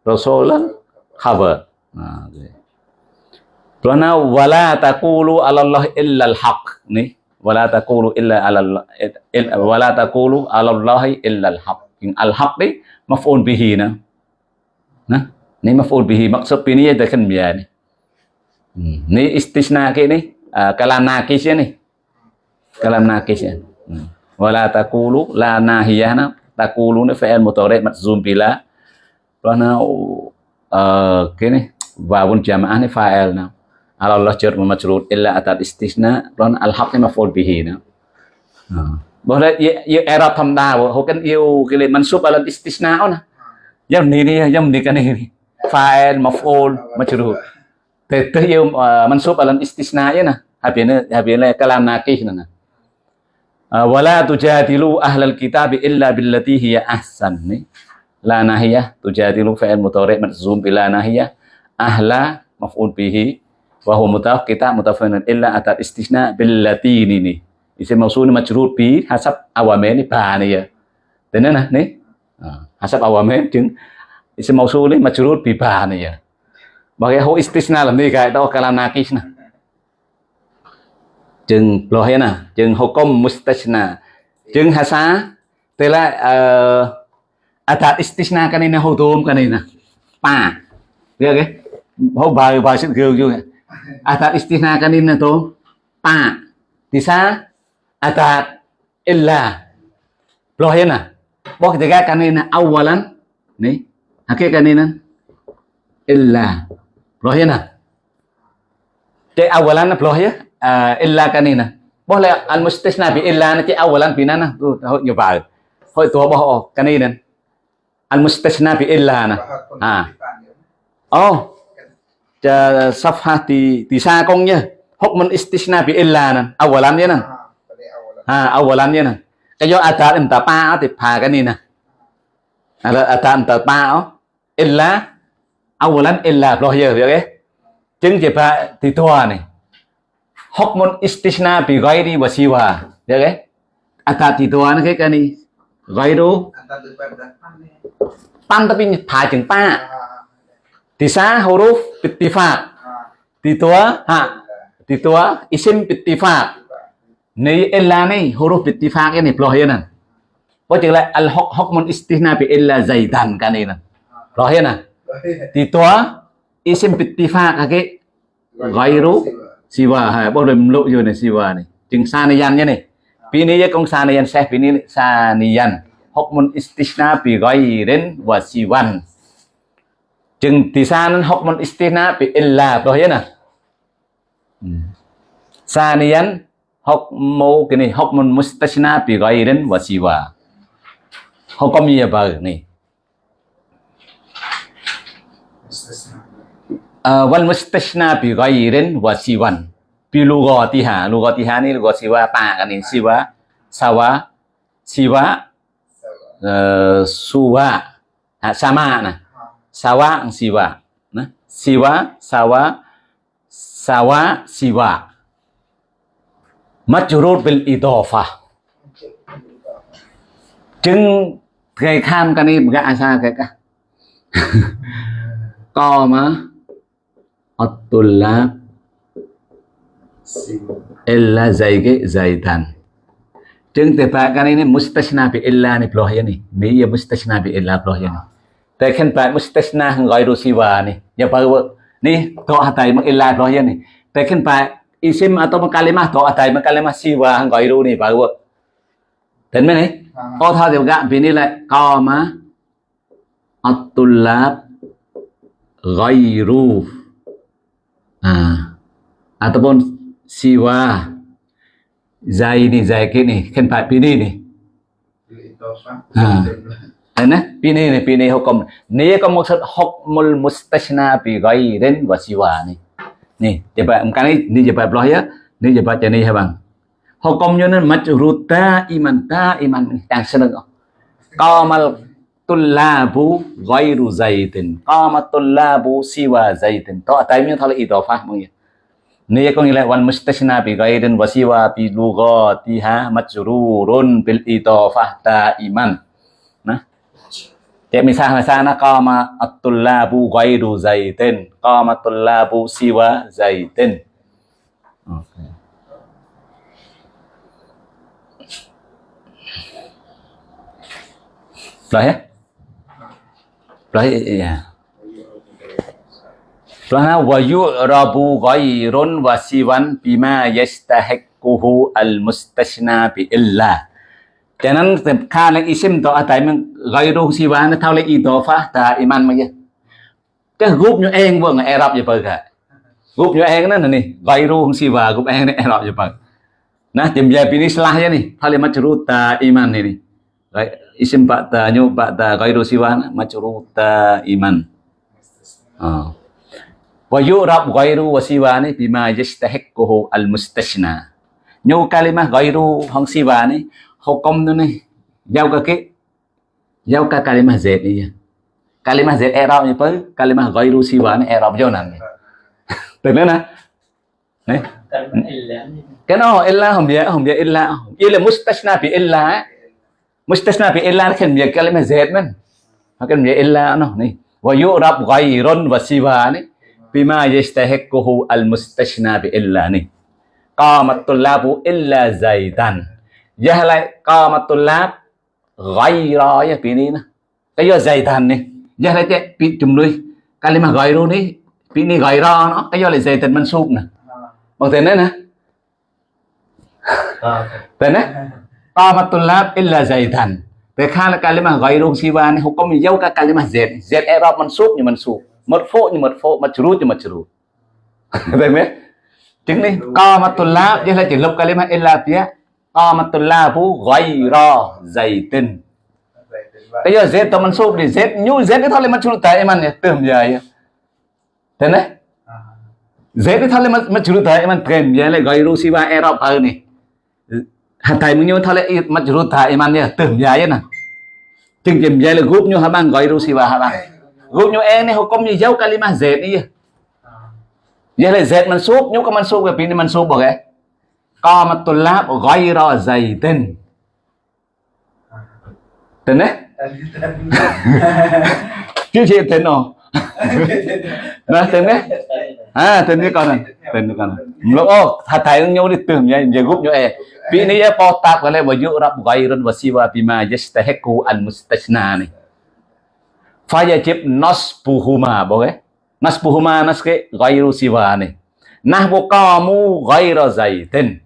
rasulan khabar. Nah. Karena wala taqulu 'ala Allah illa al-haq. Nih wala taqulu illa 'ala Allah il- wala taqulu 'ala Allah illa al-haq. Al-haq ni maf'ul bihi nah nah ni maf'ul bihi. Maksud ini ada kan biar ni. Hmm. ni istisna ke ni? Uh, kalam nakis ya ni kalam nakis ya wala taqulu la nahiyah na taqulu ni fi'il mudhari majzum bila karena uh, ke ni wawun jamaah ni fa'il na. Ala Allah jar majrur illa atat istisna. Karena al-haq ni maf'ul bihi na. Uh. boleh ya ya era thamda ho kan yêu cái lên mansub ala istisna na. Yang ni ni yang ni kan ni fa'il maf'ul majrur. Te te yêu uh, mansub ala istisna ya na. Habina habina kalam nakih na uh, wala tujadilu ahlal kitab illa billati hiya ahsan. Ni la nahiyah tujadilu fa'il mudhari majzum bila nahiyah. Ahla maf'ul bihi wa huwa mutaf kita mutafawwin illa atat istisna billati ni ni. Isim mausul ni majrur bi hasab awamil ni ba ni ya. Thế nên là ni? À, hasab awamil chứng isim mausul ni majrur bi ba ni ya. Bagi ho istisna làm gì cái đó kalam nakis na chừng lo hết na chừng hukum Mustachna? Chừng hasa tức là uh, atat tôm cái này nè. Pa được cái hô bài bài sẽ gêu juga atat này kanina tôm pa tisa atat illa lo hết na Bok nè kanina awalan cái này kanina illa. Rohina. Cek awalan beloh ya. À, illa kanina. Boleh al mustasna bi illa na awalan binana. Tu tahu nyoba. Hoi tu bo kanina. Al mustasna bi illa na. Ha. Oh. Cha safha di di sa công nhá. Hukmun istisna bi illa na. Awalan ya na. Ha, awalan ya na. Cái do atat em ta pa thì phà cái này nè. À, atat em ta pa illa awalan illa rohya ya ke chứng chỉ phải thì tua này hukmun istisna bi ghairi wa. Siwa ya ke atat thì tua nó cái cái này ghairu pan tapi phá chừng pa. Thì sa huruf bittifaq thì tua ha? Thì tua isim bittifaq này illa này huruf bittifaq ini rohya nè có chừng lại al hukmun istisna bi illa zaidan cái này nè rohya nè thì tua isim bittifaq cái ghairu Siwa hay bao đêm lộ rồi này Siwa này chừng sa này yan nhé này pi này công sa này yan sẽ pi này sa này yan học môn istisna pi gọi đến và Siwan chừng thì sa nó học môn istisna pi illa rồi nhé nè sa này yan học mô cái này học môn mustasna pi gọi đến và Siwa học công gì vậy này wal mustasna bi ghairin wa siwan. Bi lugatiha lugatiha ni lugat siwa pa kan ini? Siwa sawa siwa uh, suwa. Ha, sama nah sawa siwa. Nah siwa sawa sawa siwa. Majrur bil idafah chứng cái kham cái này gạ sao cái cả co mà at-tullab illa zaige zaidan chứng te pa kan ini mustasna bi illa ni ploh ya ni ni ya mustasna bi illa ploh ya ni te khen pa mustasna ghairu siwa ni ya pa ni to hatai mak illa ploh ya ni te khen pa isim atau kalimah to hatai mak kalimah siwa ru ni pa Đến mấy này, có thao tiểu gạn vì นี่ lại co mà at-tullab ghairu ah ataupun siwa zai ni zai ke ni khen phải pini ni Đấy nè, pini ni pini hukum. Ni có maksud hukmul mustashna bi ghairin wa siwa ni. Ni, coba kan ni ni coba belah ya. Ni coba macam ni ya bang. Hukumnya ni majruta iman ta iman yang seneng. Qamal tullabu ghairu zaitin. qama tullabu siwa zaitin. To tại miếng thôi là idafah mong ya. Có nghĩa là wal mustashna bi ghairin wa siwa bi lughatiha majrurun bil idafa ta iman. Nah. Kayak misalnya sana qama at-tullabu ghairu zaitin. Qama tullabu siwa zaitin. Okay. Rồi ya? Rồi ya. Rồi wa yu'rabu ghairun wa siwan bima yastahiquhu al-mustashna bi illa. Cho nên kha lên isim to tại mình ghairu siwa nó thao lên idofa ta iman mà cái group như em vừa ngày Arab vậy cả group như em nó này ghairu siwa group em này Arab vậy Nah, jam ini selahnya nih, hal majruta iman ini. Isim ba'da nyu ba'da ghairu siwan majruta iman. Oh. Wa yu'rab ghairu wa siwani bima yastahiquhu al-mustashna. Nyu kalimah ghairu hong siwani hukum tu ni giao ka ke giao ka kalimah z ni. Kalimah z i'rab ni apa? Kalimah ghairu siwani i'rab jo nan. Được nữa nè. Đấy. cái nó illa không biết không biết illa đây là mustasna bi illa mustasna bi illa khen việc kalima z man maka dia illa no ni wa yu'rab ghairun wa siwa ni bima yastahiquhu al mustashna bi illa ni qamatul labu illa zaidan jah lại qamatul lab ghaira ya pi ni na cái do zaidan ni jah lại che pi chum lui kalimah ghairu ni pi ni ghaira nó cái do lại zaidan mansub nè bằng tên đấy nè tên đấy qamatul lab illa zaidan แต่ค่าละการเรียกมาไกรูซีวานี่เขาก็มีเย้ากับการเรียกมาเซเซเอรอบมันซุบนี่มัน isim ba'da nyu ba'da gairu siwan majruta iman. Ah. Wa yurab gairu wa siwani bima yastahiqquhu al mustashna nyu kalimah gairu hong siwani hukum tu ni giao ka ke giao ka kalimah z ni kalimah z i'rab ni pa kalimah ghairu siwani i'rab jonan từ nữa nè Đấy. cái nó illa không vậy không vậy illa. Illa Mustasna bị illa eh? mustasna fi illa nó khen việc kalima zed men nó khen việc illa nó này wa yurab ghayrun wa siwa này bima yastahiquhu al mustasna bi illa này qamat tullabu illa zaidan jahala qamat tullab ghayra ya pini na kayo zaidan này jahala che pi chum lui kalima ghayru này pini ghayra nó. Kayo lại zaidan mansub nè. Bằng thế này nè. À, thế này Tamatulab illa zaidan. Thế khác là kalima gairu siwan Không có mình dâu cả kalima zed Zed erab mansub như mình soup mật Madfu như mật pho mật Majrud như mật majrud Vậy biết Chứng đi. Tamatulab như là chỉ lục kalima illa tía. Tamatulabu gairu zaidan Bây giờ zed mình mansub thì zed Nhu zed cái thôi mật majrud tại em ăn Tưởng vậy? Thế e này. Zed cái thôi là majrud tại em ăn Kèm vậy? Là gairu siwan erab hơn này hatai mung nyu thale i mat rut tha iman ya tem jaya na ting jim jaya le gup nyu habang goi ru siwa habang gup nyu e ne hukum ni jau kalimah z ni ya ya le z mansub nyu mình mansub cái pin mansub ba ga qamat tulab ghaira zaitin tên. Tên đấy. Chưa chịu tên nào. Nah, tên đấy. À, tên đấy con này. Tên đấy con này. Lúc ô, thà thầy nhau đi tưởng nha, giờ group nyo e. Pini ya po tap ka le wa yu'rab ghairun wa siwa bima yastahiqu al mustashna ni. fayajib nasbuhuma boleh nasbuhuma naske ghairu siwani nahbu qamu ghaira zaitin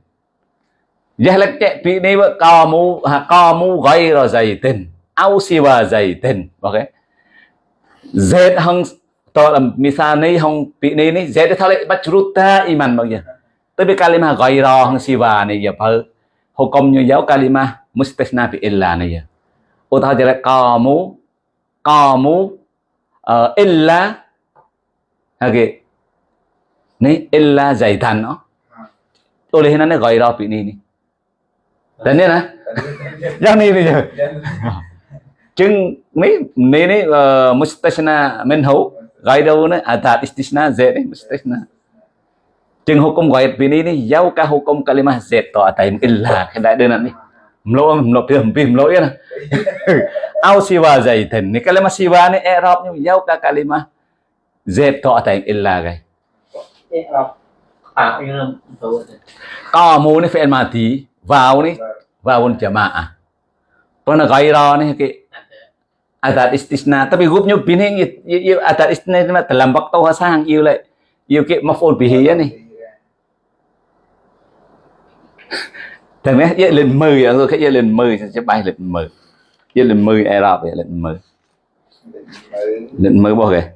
jahlak cek pi ni ba qamu ha qamu ghaira zaitin au siwa zaitin boleh zaid hang to misal ni hang pi ni ni zaid thale bachruta iman bang ya tapi kalimah ghaira hang siwa ni ya pa hukumnya jauh kalimah mustasna fi illa ni ya utah jadi kamu qamu uh, illa okay ni illa zaitan no oleh nana ghaira pi ni ni dan ni na yang ni ni je chừng mấy ni ni uh, mustasna minhu ghaira ni atat istisna z ni mustasna chừng hukum ghair pi ni ni jauh ka hukum kalimah z to atai illa cái đại đơn ni mlo mlo pim pim mlo ya na au siwa zaitin ni kalimah siwa ni i'rab ni jauh ka kalimah z to atai illa gai yang tahu. qamu ni fi'il mati vào ni vào jamaah Pernah ghaira ni ke adat istisna tapi gubnyo bining it you adat istisna dalam waktu hasang you like you ke maful bihi ya ni. Thằng ấy dạy lên mười rồi cái dạy lên mười, sẽ bay lên mười. Dạy lên mười ai đọc dạy lên mười. Lên mười bao kìa.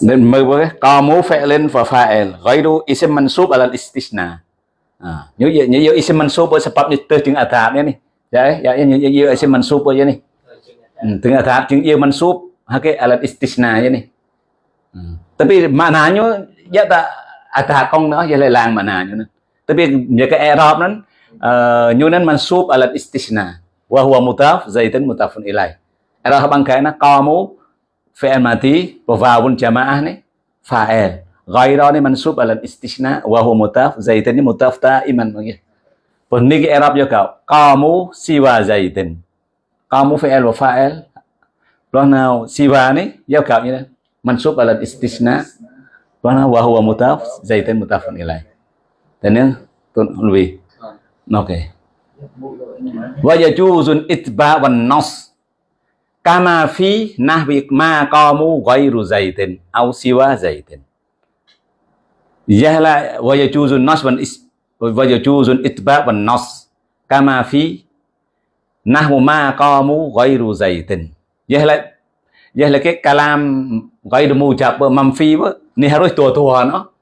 Lên mười bao kìa. Có mũ phẹ lên và phải gây đu isim mansub al istisna à, Nhớ vậy nhớ isim mansub ở sebab ni từ chừng atab ni Ya ya nhớ nhớ isim mansub ở ni Ừ, Tengah tahap chừng ia mansub Hake alat istisna je ni Hmm. Tapi maknanya Dia tak Atah kong nó Dia lại lang maknanya nữa, Tapi Dia ke Arab nan uh, Nyu nan mansub alat istisna. Wa huwa mutaf zaitun mutafun ilai Arab bangkai na Qamu Fi'al mati Wa vawun jamaah ni Fa'il Ghaira ni mansub alat istisna Wa huwa mutaf Zaitan ni mutaf ta'iman Pun Pun ni ke Arab juga Qamu siwa zaitin Qamu fi'il wa fa'il. Lúc nào siwa ni giao cạo như thế mansub alat istisna lúc nào wa huwa mutaf zaitan mutafun ilai dan yang tun lebih oke. Wa yajuzun itba wan nas. Kama fi nahwi ma qamu ghairu zaitin au siwa zaitin yahla wa yajuzun nas wan is wa yajuzun itba wan nas kama fi nahwu ma qamu ghairu zaitin yahla yahla cái kalam ghairu mujab manfi ni harus tua-tua no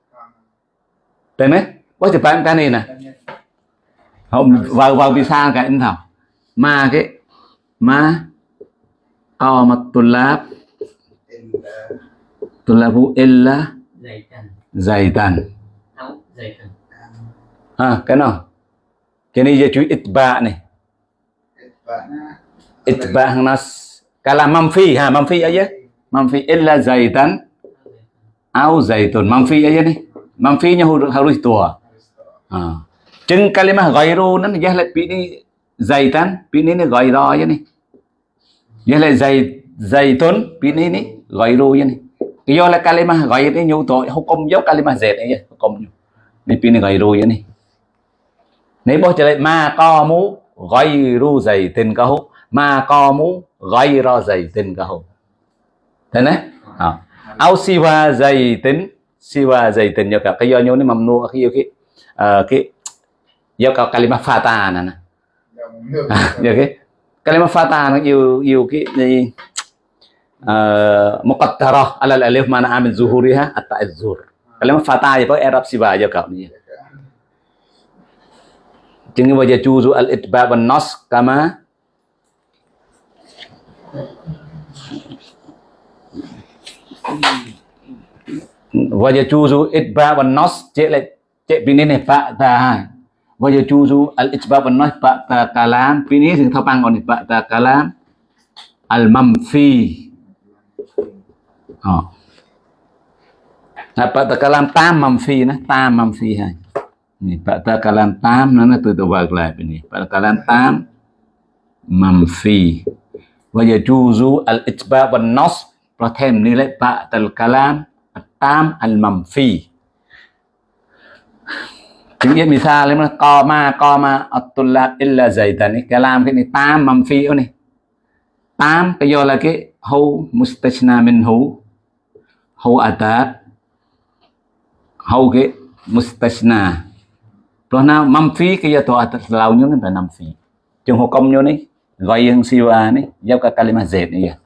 Tên đấy, có chụp bạn cái này nè. Không vào vào vì sao cái anh thảo. Mà cái mà mà tulab tulabu illa. Zaitan. Zaitan ha cái nào? Cái này giờ chú itba này. Itba nas kalam manfi ha manfi aja manfi illa zaitan au zaitun manfi aja nih manfinya harus harus tua ha Chừng kalimah ghairu nan jah lại bị zaitan pini ni ghayra je ni ya la zai zaitun pini ni ghayru je ni do là kalimah ghayr ni nyu to hukum yo kalimah zaid ni hukum nyu ni pini ghayru je ni nếu bố trở lại ma co mú gây ru dày tình ca hú ma co mú gây ra dày tình ca hú thế này. À. áo siwa dày tính siwa cả cái do nhau nó mầm nua cái yêu cái ờ, cái do cả kalima fata nè nè. Nước. à, giờ cái kalima fata nó yêu yêu cái gì Ờ, muqaddarah. Ala alif mana amin zuhuriha at-ta'azzur kalima fata ya pakai arab siwa cho cả ni. Jangan wajah juzu al-itba' wan nas kama wajah juzu itba' wan nas cek lại cek bini này fa ta hai wajah juzu al-itba' wan nas fa ta kalam. Bini sing thapang on fa ta kalam. Al-mamfi oh. Nah, fa ta kalam tam mamfiนะ tam mamfi hai ni pada kalam tam nana tu tu wag lai ni pada kalam tam mamfi wa yajuzu al itba wan nas ប្រថែមនេះលេបតលកាឡាមតាមអលម៉ាំហ្វីជាងមានសាលេមកកម៉ាកម៉ាអតុលាអ៊ីឡាហ្សៃតានេះកាឡាមគេនេះតាមម៉ាំហ្វីអូនេះតាមគេយកឡាគេហូមុស្តាស្ណាមិនហូ hau ata hau ke mustasna plona mamfi ke ya to atas launyo kan namfi chung hukum nyo ni gọi yang siwa ni giao ka kalima z ni ya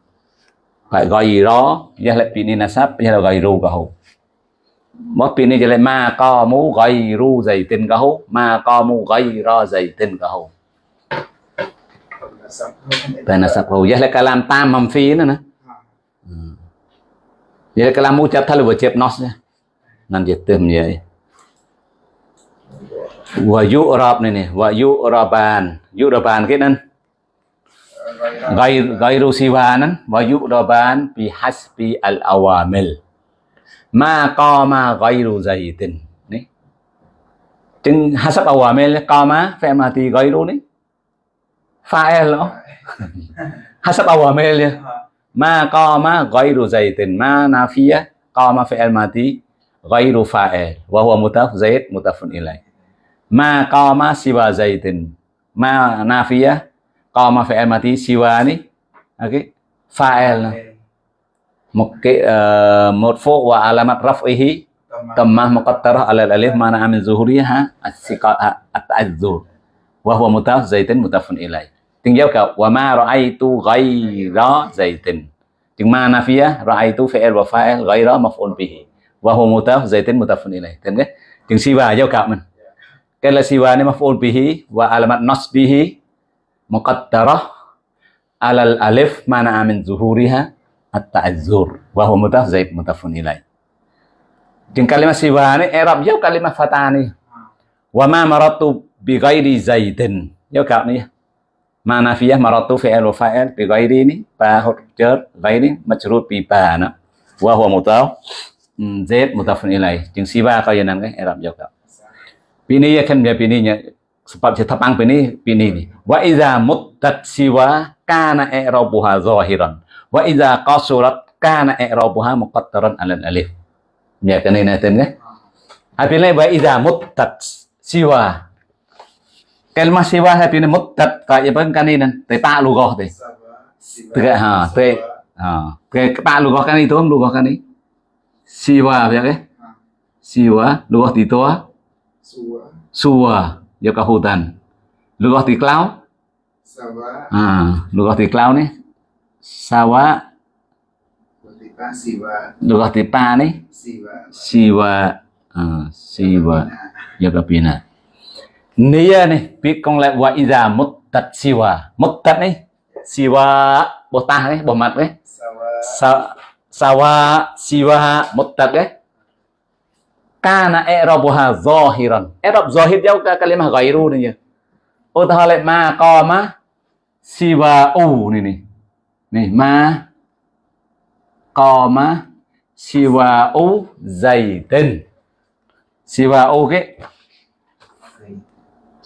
phải gọi gì đó ya lại pini nasab ya là gọi ru ka hu mất pini ya lại ma co mu gọi ru dày tin ka hu ma co mu gọi ro dày tin ka hu tại nasab hu ya lại kalam tam mamfi nữa nè. Ya lại kalam mu chap thalu wa chep nos ya. Nan je tem vậy. wa yu'rab này này wa yu'raban yu'raban cái nên gai gairu siwanan wa yu'raban bi hasbi al awamil. Ma qama gairu zaitin ni chừng hasab awamil qama phải mà thì gairu ni fa'il e đó hasab awamil ya ma qama gairu zaitin ma nafiya qama fi'il mati gairu fa'il. Wa huwa mutaf zaid mutafun ilaih. Ma qama siwa zaitin ma nafiyah qama fi'il mati siwa ni? Cái fa'il. Một cái uh, một wa alamat raf'ihi tammah muqattarah ala alif mana amin zuhuriha as-siqa at-ta'azzur wa huwa mutaf zaitin mutafun ilai tinggal ka wa ma ra'aitu ghaira zaitin. Chừng ma nafiyah ra'aitu fi'il wa fa'il ghaira maf'ul bihi. Wa huwa mutaf zaitin mutafun ilai tên cái chừng siwa giao cạo mình cái là siwa ni maf'ul bihi wa alamat nasbihi muqaddarah ala al-alif mana min zuhuriha at-ta'azzur. Wa huwa mutaf zaid mutafun ilai Jeung kalimat siwa ni i'rab jauh kalimat fatah ni. Wa ma maratu bi ghairi zaidin. Jauh kau ni ma nafiyah maratu fi'lu fa'il bi ghairi ni ba huruf jar ghairi majrur bi ba na wa huwa mutaf mm, zaid mutafun ilai jeung siwa kau yang nang i'rab jauh kau Pini ya kan ya pininya sebab je tapang bini bini ni. Wa iza muttat siwa kana i'rabuha zahiran. Wa iza qasurat kana i'rabuha muqattaran alal alif. Ya kan ini tem kan? apilai wa iza muttat siwa. Kalimah siwa habis ni muddat kayak apa kan ini ta lu lugoh deh. Tiga ha, tiga ha. Cái bạn lugoh kan itu không lugoh kan ini? Siwa ya ke? Siwa lugoh ti tua. Sua. Suwa do cả hutan. Lugah tiklau. Sawa. À, lugah tiklau ni. Sawa, lu siwa. lugah tipa ni. Siwa. Siwa. À, siwa do cả pina. Nia ni, biết con lại wa iza muttat siwa. Muttat ni. Siwa bồ ta ni, bồ mặt. Sawa. Sa, sawa siwa muttat ni. kana i'rabuha zahiran. I'rab zahir jauh ke kalimah ghairu ni je. Utahala ma qama siwa u ni ni. Ni ma qama siwa u zaidin. Siwa u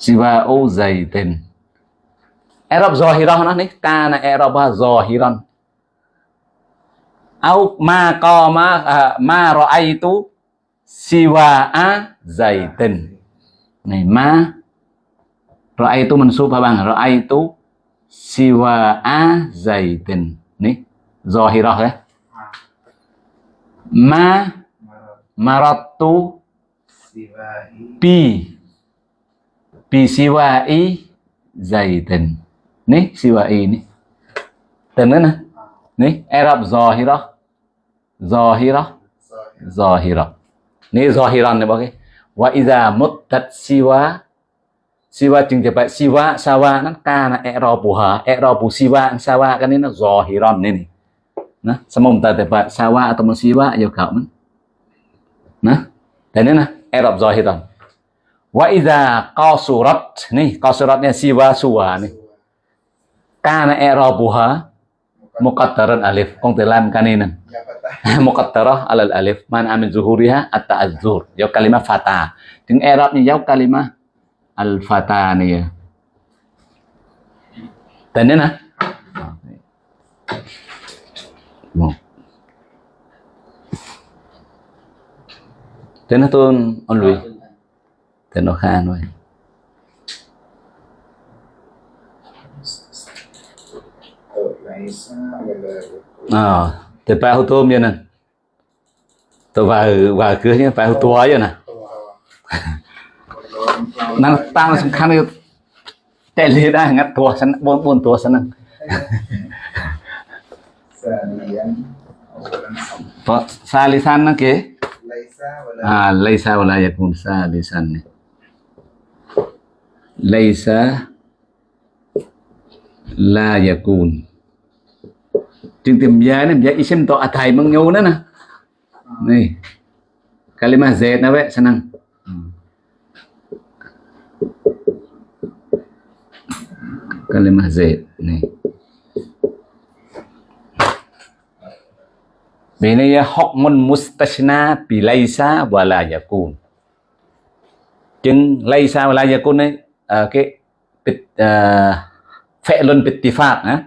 ke siwa u zaidin. i'rab zahirah nó ni kana i'rabah zahiran au ma qama uh, ma ra'aitu siwa'a zaitin này ma ra'aitu mansub hả bạn ra'aitu siwa'a zaitin ni zahirah ya ma maratu Siwahi. Siwa e dày tần, ní siwa zaitin ní. siwai nữa nè, ní arab zahira. Zahira. Zahira. Ni zahiran ni bagai wa mất tất siwa. Siwa chừng chụp siwa sawa nó ca là erobuha erobu siwa sawa cái này nó zahiran này này nó xong ông ta chụp sawa atau siwa yêu cầu nó. Nè thế nên là erob zahiran wa iza qasurat ni qasuratnya siwa suwa nih kana i'rabuha muqaddaran alif. Kong telam kan ini Ya patah. muqaddarah alal alif. Man amin zuhuriha at ta'azzur yau kalimah fata. Jeung i'rabnya yau kalimah al fata ni ya. Dan ini nah Một. Thế nó tôn on lùi Thế nó khan rồi là Ờ Thế phải hô tôm như nè Tôi vào vào cửa nhé phải hô tua vậy nè Năng tăng sẵn khăn cái Chạy lì đã ngắt tua sẵn bốn bốn tua sẵn nè Salian. Có xa lý san nó kế Laisa wala. Ah, laisa wala yakun salisan ni. Laisa la yakun. Chừng tìm giá này giá isim to athai mang nhau nữa nè. Này. Kalimah Z na we senang. Kalimah Z nih. này, ya hukmun mustashna bi laysa wa la yakun. Chừng laisa wa la yakun ấy Ờ, cái bit uh, ờ, fi'lun bittifaq á.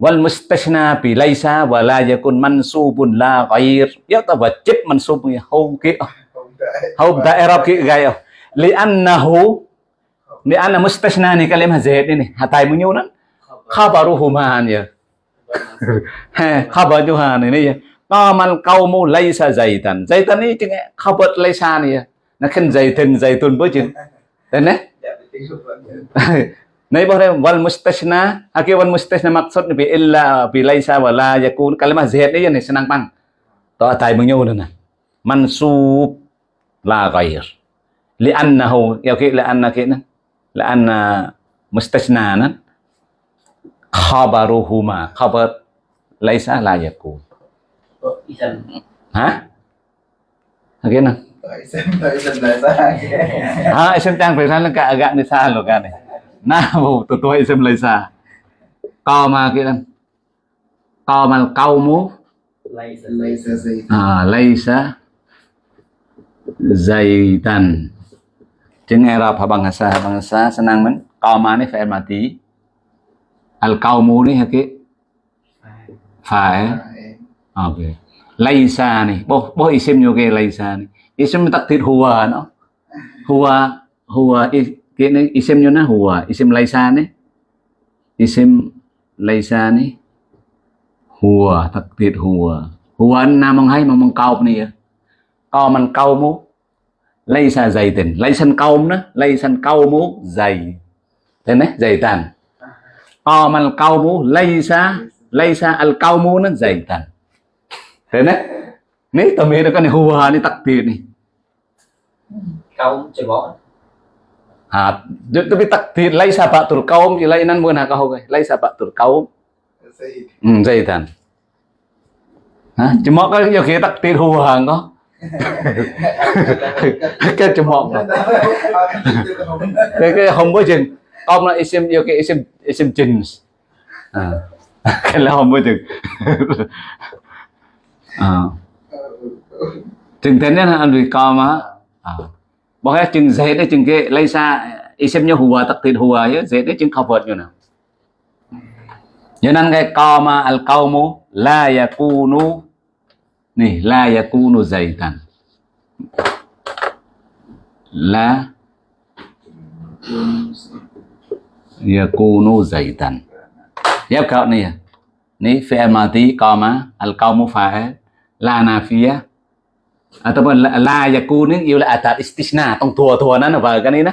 Wal mustasna bi laisa wa la yakun mansubun la ghair. Ya ta wajib mansub ya hau ki Không đợi. hau da i'rab ki gaya. Li annahu li anna mustasna ni kalimah zaid ini hatai bunyi nan khabaruhuma ya. khabaruha ni Nah, ibarat wal mustasna, aki wal mustasna maksud bi illa bi laisa wala yakun kalimah zaid ni ni senang pang. To atai menyu na. Mansub la ghair. Li'annahu ya ki li'anna ki na. Li'anna mustasna na khabaruhuma khabar laisa la yakun. Hả? Okey na. Tại xem, tại xem là xa. Ah, isem tang pesan lang ka agak ni sa lo kan. Na mo totoo isem laisa. Qama ki lang. Qamal qaumu lay sa Laisa gì? à, laisa zaitan chứng Arab bangsa bangsa senang men qama ni fa'il mati al qaumu ni haki fa'il À, okay laisa ni bo bo isim ke laisa ni isim takdir huwa no huwa huwa i- kini isim nyo na huwa isim laisa ni isim laisa ni huwa takdir huwa huwa na mong hay mong kaup ni ya ko man kaumu laisa zaitin laisan kaum na laisan kaumu zai thế này zaitan ko man kaumu laisa laisa al kaumu na zaitan thế này ni tami nó cái huwa ni takdir ni chơi bỏ ha tapi takdir laisa ba'tul kaum ilainan mun ha kahau laisa ba'tul kaum Gì? Hmm, zaitan. Hả? Cuma kan yo kita takdir huwa ko. cái cuma cái cái không có chừng ông là isim yo cái isim isim jins. À. cái là không có chừng. à. Chừng thế nên anh đi coi mà. À. Bỏ hết chừng dễ đấy, chừng cái lấy xa isim như tập takdir hùa chứ dễ đấy chừng cover như nào. cho nên cái qama al qaumu la yakunu nè la yakunu zaitan la yakunu zaitan Yap kau ni ya. À. Ni fi'il madi qama al qaumu fa'il la nafiyah ataupun la, la yakun ni yêu là atat istisna tông thua thua nó là vào cái này nè.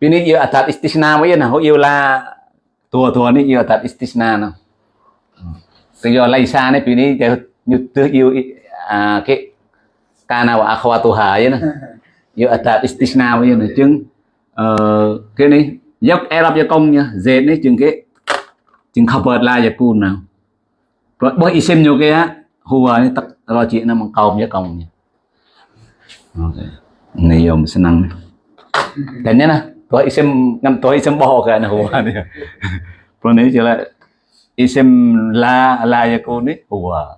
Vì này yêu atat istisna với nào yêu là thua thua này yêu atat istisna nó. từ yêu lấy xa này vì này như từ yêu à, cái kana wa akhwatuha vậy nè. Yêu atat istisna mới này chứng ờ, cái này dốc erap cho công nha dệt này chừng cái chừng khabar la yakun nào. Rồi bởi xem nhiều cái á hùa này tất lo chuyện nó bằng cầu với công nha. Okay. Ngayom senang. Kanya na. Tuwa isim ngam tuwa isim boho ka na huwa niya. Pero ni sila isim la la yakun ni huwa.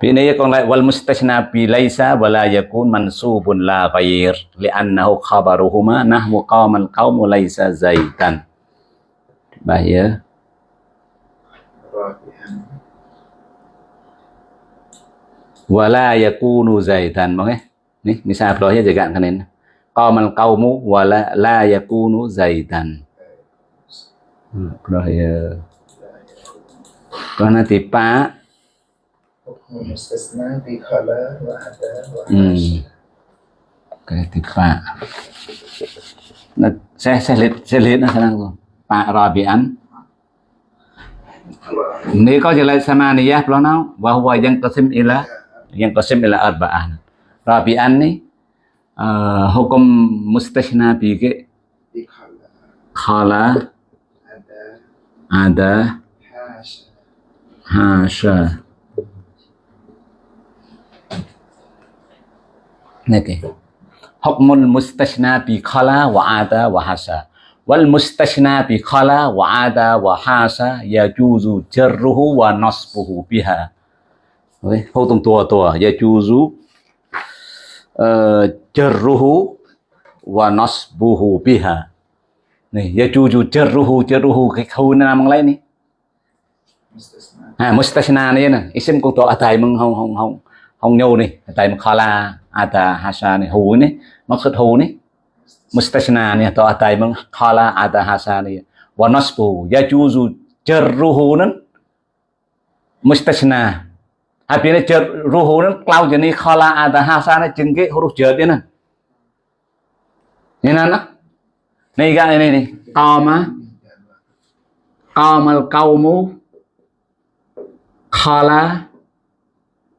Pinaya kong wal mustasna bi laisa wala yakun mansubun la ghair li'annahu khabaruhuma nahwu qamal qaum laisa zaitan. Bahaya. wala yakunu zaitan. Mga ni misal lo ya jagan kanin qamal qaumu, wala la yakunu zaitan. Lo ya karena tipa hmm. cái thì phạ ừ. nó sẽ sẽ liệt sẽ liệt nó thằng luôn phạ rồi bị ăn nếu có gì lại samaniya pro nào và huwa yang qasim ila yang kosim ila arba'an rabi'an ni uh, hukum mustahna bike khala ada hasya Oke. Okay. Hukmul mustashna bi khala wa ada wa hasa. Wal mustashna bi khala wa ada wa hasa yajuzu jarruhu wa nasbuhu biha. đấy, hô tông tua tua ya chu zu jarruhu ờ, wa nasbuhu biha này ya chu chu jarruhu jarruhu cái khâu nó mang lấy này à mustasna này nè isim con to atai mang hong hong hong hong nhau này tại mà khala ata hasa này hù này mắc xuất hù này mustasna này to atai mừng khala ata hasa này wa nasbu ya chu chu jarruhu nè. Mustasna à biến này chợt ru hú nó lao cho này, khó là à ha sa nó chừng cái hú được chợt thế này nên nó này cái này này to mà. To mà câu mú khó là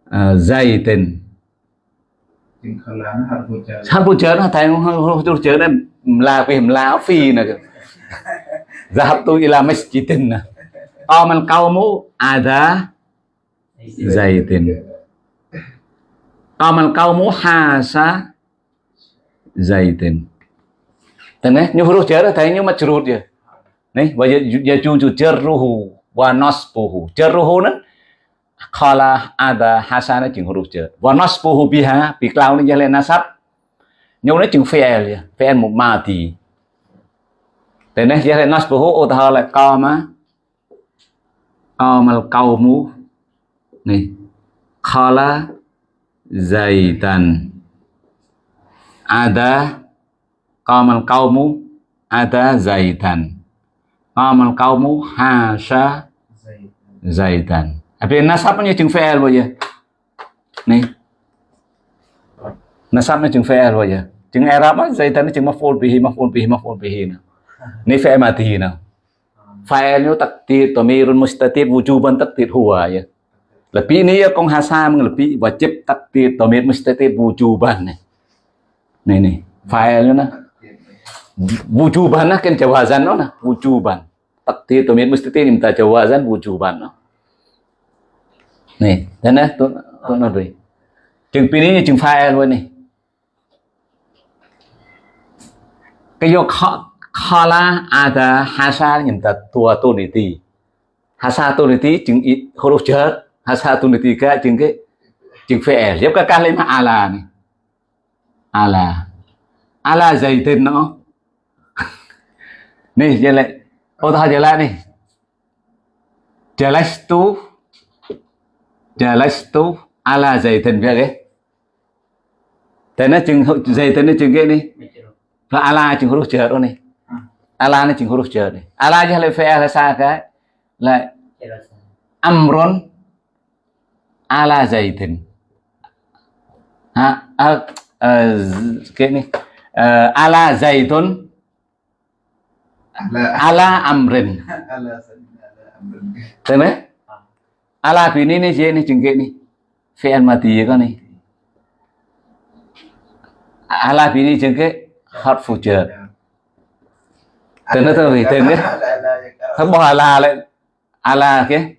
à, dày tình. Hát bút chớn thầy không chút chớn em là vì em lá phi nè giờ tôi làm mấy chỉ tình nè. To mà câu mú à dạ zaitin. Qamal qawmu hasa zaitin. Tên đấy, như huruf jar thấy như majrur dia. Nih, wa yajuju jarruhu wa nasbuhu. Jarruhu nó khala ada hasana chừng huruf jar. Wa nasbuhu biha bi cloud ni jalan nasab. Nhưng nó chừng fi'il ya, fi'il một mati. Tên đấy jale nasbuhu utahala qama qamal qawmu nih. Kala zaitan. Ada kamal kaumu ada zaitan. Kamal kaumu hasha zaitan. Tapi nasabnya jeng fi'il ya? Nih. Nasabnya jeng fi'il ya? Jeng era apa zaitan jeng maf'ul bihi maf'ul bihi maf'ul bihi nah. nih fl mati na fa'ilnya takdir tomirun mustatir wujuban takdir huwa ya. Lebih ini ya kong hasam lebih wajib takdir domir mustatir wujuban nih nih nih filenya nah wujuban nah kan jawazan no nah wujuban takdir domir mustatir minta jawazan wujuban nah nih dan nah tuh tuh nah rồi chừng pin ini chừng file luôn nih cái vô khala ada hasa minta tua tu niti hasa tu niti chừng ít huruf jar hasa satu tiga jeung ke jeung fi'il ya ka kalimah ala nih ala ala zaidin no nih jelek otah jelek tu, jalastu jalastu ala zaidin fi'il ya Tana chừng zaidin chừng ke nih và ala chừng huruf jar nih ala nih chừng huruf jar nih ala jahle fi'il sa ka la amron ala zaitin ha à, à, cái này à, ala zaitun ala amrin. Thế đấy ala vì này này chế này chừng cái này phi mà tí con này. Ala vì này chừng cái hot future thế nó thôi vì thế đấy không bỏ ala lại. Ala cái?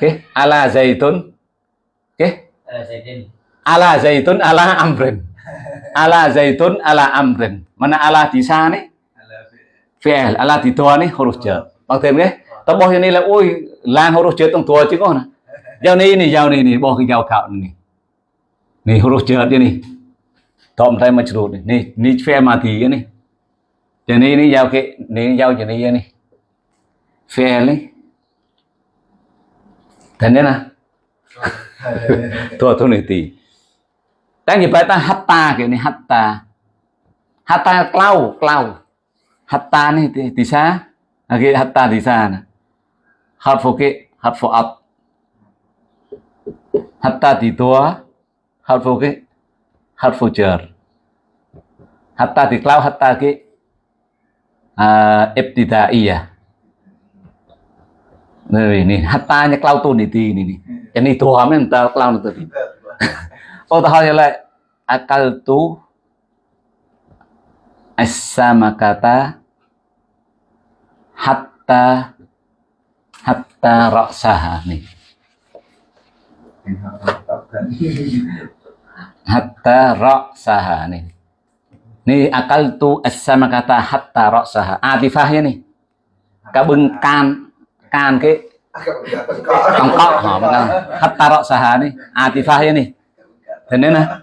Cái? Ala zaitun Ala zaitun ala amrin. Ala zaitun ala amrin. Mana ala thì xa đấy Ala fi- fi'il ala thì tua đấy huruf jar bằng thêm cái tao bỏ này là ôi lan huruf jar trong tua chứ có nè giao này này giao này này bỏ cái giao cạo này. Này huruf jar này tom tay mà chửi này. Này này fi'il mà thì này cho nên này giao cái này giao cho này này fi'il này thế nên là tua tu này thì đang như vậy ta hatta cái này hatta. Hatta clau clau hatta này thì thì sao à, cái hatta thì sao nè harfu cái harfu ab. Hatta thì tua harfu cái harfu jar. Hatta thì clau hatta cái à, ibtidaiyah Này, này, hatta nya clau tu ni ti ni ni. Yang ni tua men ta clau tu ti. Oh tahu ya lại akal tu as-sama kata hatta hatta ra'saha nih hatta ra'saha nih nih akal tu as-sama kata hatta ra'saha. Atifahnya nih cả bưng can can cái cong cọ họ mà can hatta ra'saha nih atifahnya nih thế nên là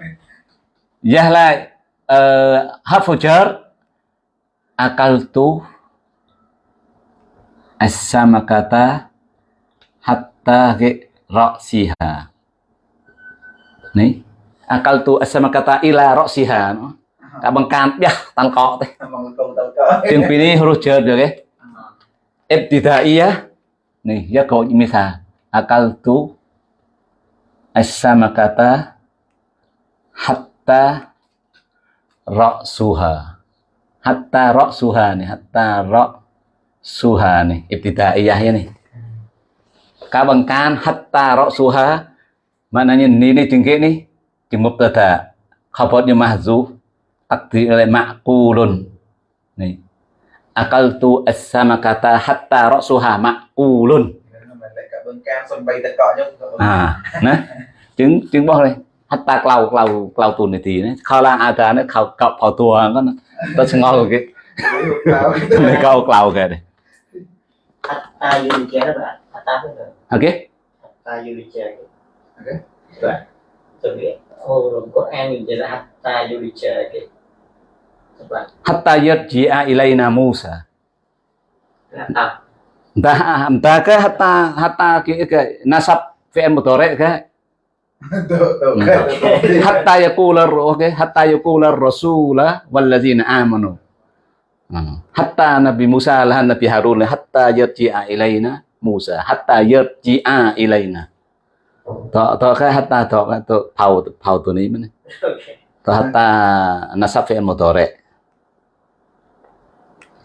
Yah lại uh, harfu jar akaltu as-samakata hatta ge ra'siha. Nih, akaltu as-samakata ila ra'siha nó. Cả bằng can bia tan cọ thế. Memang kau tahu kau. Tiếng phi ní huruf jar được cái. Ibtidaiyah. Nih, ya kau misal akaltu as-samakata hatta ra'suha. Hatta ra'suha nih hatta ra'suha nih ibtidaiyah nih. Cả bằng can hatta ra'suha maknanya ni ni jengke nih jeng mubtada khabarnya mahzuf takdir oleh ma'qulun nih akaltu as-samakata hatta ra'suha ma'ulun. À nè chứng chứng bó đây hatta clau clau clau tu này thì nó kho lang ada nó khâu cọp phò tua nó nó sẽ ngon cái Nó này câu clau kìa đây Hatta Yulicha đó bạn Hatta không được ok Hatta Yulicha Ok. Rồi. Tôi biết Ồ rồi có an nhìn là Hatta Yulicha cái hatta yarji'a ilaina Musa. Entah. Entah ke hatta hatta ke nasab fi'il mudhari ke? Hatta yaqula oke hatta yaqula rasula wallazina amanu. Hmm. Hatta nabi Musa lahan nabi Harun hatta yarji'a ilaina Musa. Hatta yarji'a ilaina. Tak tak ke hatta to to pau pau tu ni mana? Tak hatta nasab fi'il mudhari.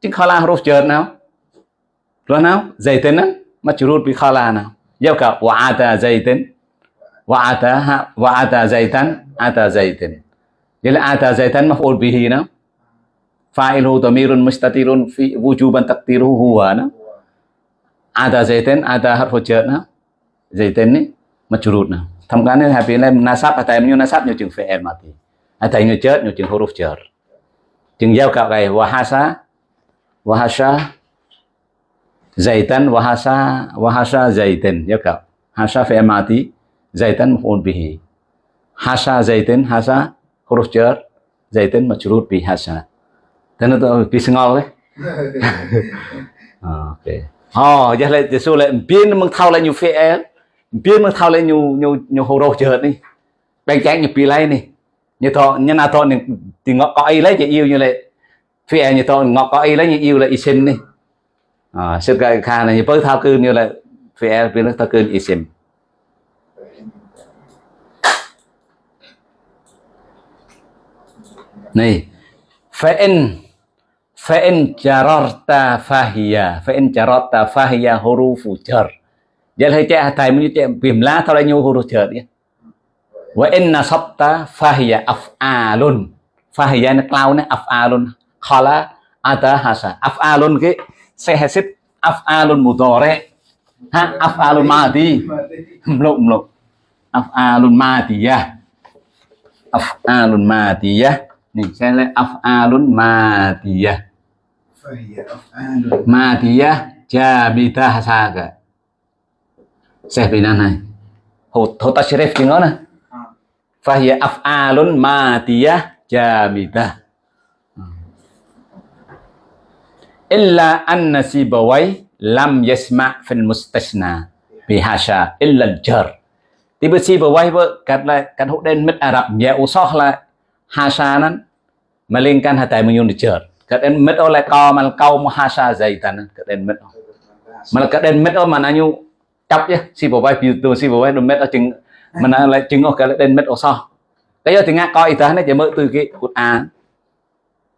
chứ khala huruf jar nào Rồi nào? Zaitin á, majrur bi khala nào? Giao cả wa ata zaitin. Wa ata ha wa ata zaitan ata zaitin. là ata zaitan maf'ul bihi nào? fa'iluhu dhamirun mustatirun fi wujuban taqdiruhu huwa nah. ada zaitin ada harfu jar nah. zaitin ni majrur nah. thầm cái này happy này nasab à tại như nasab như chừng fi'il mati tại như jar như chừng huruf jar chừng giao cạo cái wahasa wahasa zaitan wahasa wahasa zaitin giao cạo hasa fi'il mati zaitan maf'ul bihi hasa zaitin hasa huruf jar zaitin majrur bi hasa dan itu bisa ngol đấy ok oh giờ lại số lại biến mừng thao lại nhiều fi'il biến mừng thao lại nhiều nhiều nhiều huruf jar đi bên trái nhiều pi lấy đi như thọ như nào thọ thì ngọ có ai lấy chỉ yêu như lại fi'il như tôi ngọc có ý lấy như yêu là isim đi. À sự cái khả này như bớt thao cư như là fi'il biến thao cư isim Nih, fa'in fa'in jararta fahiya fa'in jararta fahiya hurufu jar Giờ hay chạy thầy mới trẻ bìm lá thao là nhiều hurufu jar đi. Wa in nasabta fahiya af'alun. Fahiya nó cao nó af'alun. khala ada hasa af'alun ke sehesit af'alun mudore ha af'alun madi. Mluk mluk. Af'alun madiyah. Af'alun madiyah. Nih saya lihat af'alun madiyah. Jabita jamidah saga saya bilang nih hota syarif di mana fahiyah af'alun madiyah jamidah illa anna sibawai lam yasma fil mustasna bihasha illa al-jar thì bữa sibawai vợ cắt lại cắt hút đen mất Ả Rập nhẹ usah là hasha nan melingkan hatai menyun jar cắt đen mất oleh kau mal kau muhasha zaitan cắt đen mất mà cắt đen mất mà anh nhu chấp chứ sibawai tu sibawai nó mất ở chừng mà nó lại chừng ở cái đen mất usah cái giờ thì ngã coi ta, nó chỉ mở từ cái Quran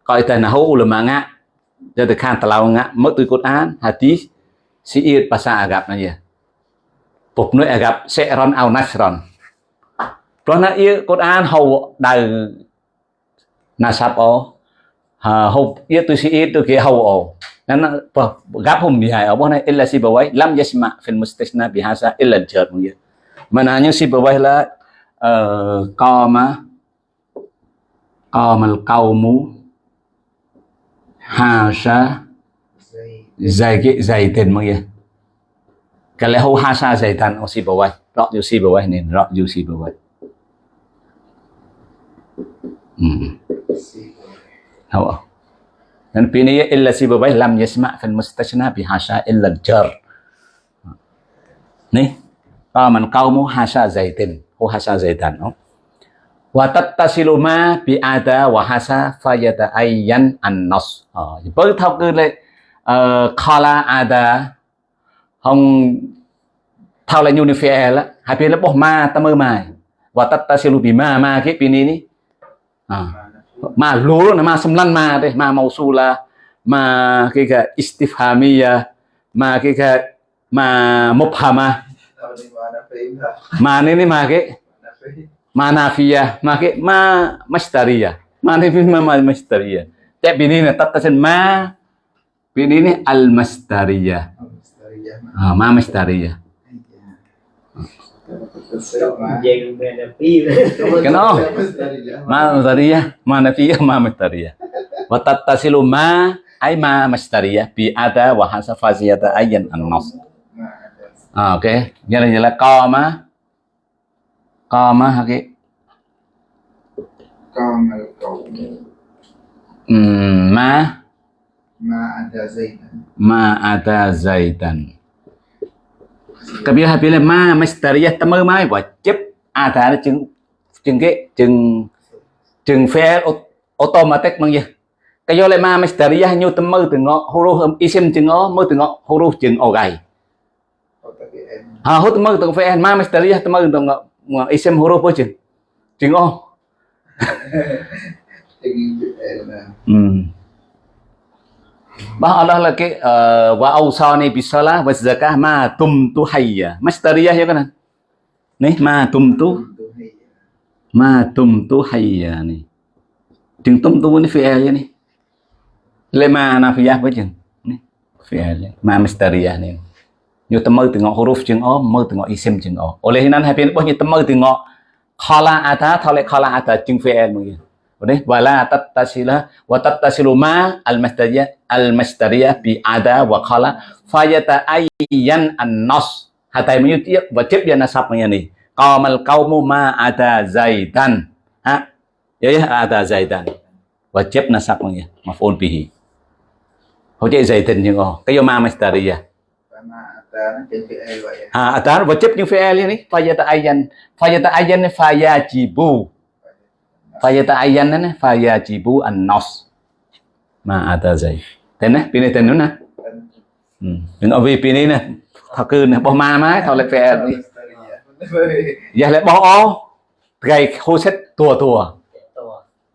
coi ta là hữu ulama ngã jadi kan telau ngak mất từ Quran hadis siir bahasa Arab aja phục nơi Arab sẽ ron ao nasron rồi nó yêu Quran hầu đời Nasap o hầu yêu từ siir từ kia hầu o nên gặp hôm gì hay ở bên illa si bawai lam yasma fil mustasna bihasa illa jar mungkin mana như si bawai là qama qamal qaumu hasa زي dày cái dày tiền mọi người cái lẽ Hà sa dày tan o si bawai rõ dù si bawai nên rõ dù si bawai hmm hao dan pini illa si bawai lam yasma fil mustashna bi hasa illa jar nih qaman qaumu hasa zaitin sa dày zaitan no wa tattasilu ma bi ada wa hasa fayata ayyan an nas ờ với thao cư lại ờ, khala ada hong thao lại unifier lá hai bên là bỏ ma ta mơ mài. Và tattasilu bi ma ma cái bên này ní. À ma lúa là ma xâm lăng ma đây ma màu su là ma cái cái istifhamiyah ma cái cái ma mubhama ma. Này ní ma cái Mana fahim. ma nafiyah ma cái ma mastariyah ma này ma ma mastariyah tại bên này là tattasil ma bên này ní al mastariyah Oh, Mustariyah. à, ma mastariyah Sama. Dừng về là phi Cái đó. Mustariyah. ma mastariyah ma nafiyah ma mastariyah wa tattasilu ma ay ma mastariyah bi ada wa hasa faziyata ayyan an nas Nah, ada. À, ok như là như là cái qawmu ừm, ma ma ada zaitan. ma ada zaitan kabila habila ma mastariyah ta mơ mai và chấp ada nó chừng chừng cái chừng chừng phe au- automatic bằng gì? Cái do lại ma mastariyah như ta mơ từ ngõ huruf isim chừng ngõ mơ từ ngõ huruf chừng o gầy. Ha hốt mơ từ phe ma mastariyah ta mơ từ ngõ isim huruf apa chừng chừng o Jadi L lah. Hmm. Bah Allah cái uh, wa awsani bisalah wa zakah ma tumtu hayya. Masdariyah ya kan? Nih ma tumtu ma tumtu hayya nih. Chừng tumtu ni fi'il ya nih. le ma nafiyah với chừng Ni, fi'il ma mistariyah ni nyu temu tengok huruf chừng o mu tengok isim chừng o. Oleh nan hai pin boh nyu temu tengok khala ata tholek khala ata chừng fi'il mungkin Boleh wala tattasila wa tattasilu ma al mistariyah al mistariyah bi ada wa khala fayata ayyan an nas. Hatai menyu và tiếp dia nasab ni qamal qaumu ma ada zaidan ha? Ya ya ada zaidan tiếp nasab punya maf'ul bihi trợ zaidan như ngô cái ma mistariyah à, à mà à, ta nó trên PL vậy ha fi'il ni fayata ayan fayata ayan fayajibu fayata ayan ni fayajibu an nas ma ada zaid tên nè pin này tên nữa nè ừ. đừng ở vì pin này nè thật cư nè bỏ ma má thôi lại fi'il đi. Giờ lại bỏ ô. Gầy hô xét tua tua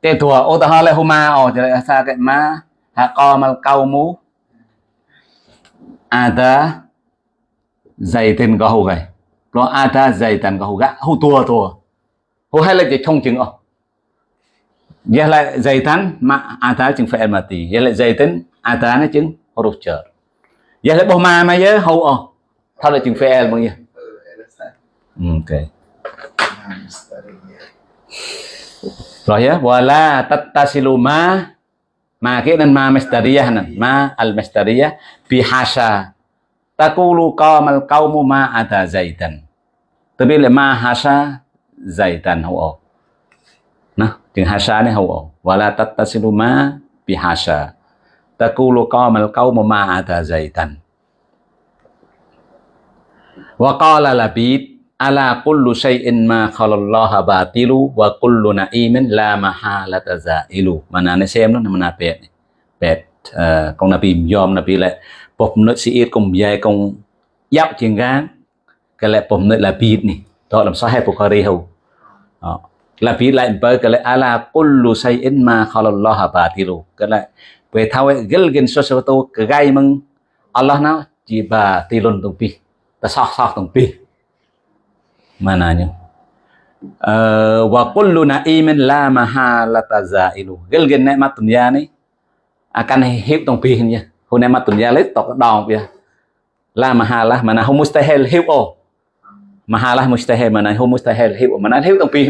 តួ tua ô, ta ho lại hô ma ô, thì lại sao cái ma ha co mal câu mú. À, ada zaitin có hô gầy. Lo ada zaitan có hầu gã hầu tua tua hầu hay là chỉ không chừng ô giờ lại zaitan mà ada chừng phải mati giờ lại zaitin ada nó chừng huruf jar giờ lại bỏ ma mà nhớ hầu ô thao là chừng phải e bao nhiêu? Ừ, ok. Rồi ya, wala tattasilu ma ma kia nên ma masdariyah nan ma al masdariyah bi Takulu qamal qaumu ma ada zaitan. tapi le ma hasa zaitan hau nah chừng hasha này huo. wala tattasilu ma bi hasha taqulu qamal qaumu ma ada zaitan. wa qala labid ala kullu shayin ma khalallaha batilu wa kullu na'imin la mahalata zailu mana ni xem nó mana pet pet uh, ờ, con nabi yom nabi lại bọc nội sĩ cùng dài cùng giáp chuyện gán cái lại bọc nội là biết này đó làm sao hay bukhari hầu? Là bịt lại bởi cái lại ala kullu syai'in ma khalallaha batilu. Cái lại về thao ấy gel gen so so to cái gai mừng Allah nào chỉ bà tilun tung pi. Ta sok sok tung pi. Mananya uh, ờ, wa kullu na'imin la mahalata zailu. Gel gen nikmat dunia ni à, akan hidup tung pi ni Huna materiales tok dong ya. La mahalah mana hu mustahil hiu o. Mahalah mustahil mana hu mustahil hiu mana hiu tong pi.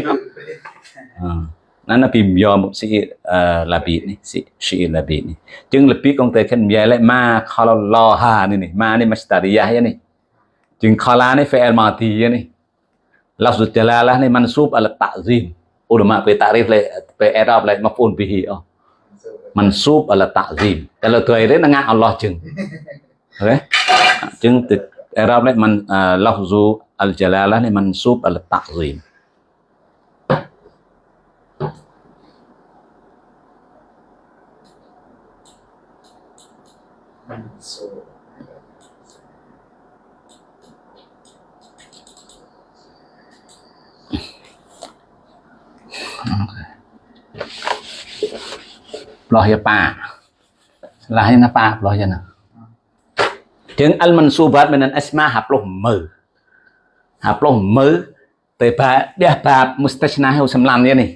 Ah. นั่นนะพิมยอมสิเอ่อลาบีนี่สิชีลาบีนี่จึงลาบีกองเตคันยายและมาคอลลอฮานี่นี่มานี่มัสตาริยะนี่จึงคอลานี่เฟลมาตีนี่ลับสุดจลาละนี่มันซูบอัลตะซิมอุลมะไปตาริฟเลยไปแอรอบเลยมาฟูนบิฮีอ๋อ mansub ala ta'zim. Kalau tuairin dengan Allah jeng. Okay? Jeng Arab ni man, uh, lafzu al-jalalah ni mansub ala ta'zim. លោះយាប៉ាឆ្លាស់យាណាប៉ាផ្លោះយាណាជាងអលមិនស៊ូបាត់មិនអស្មាហាផ្លោះមើហាផ្លោះមើទៅបាដះបាបមុស្តឆ្នាហៅសម្លាមនេះនេះ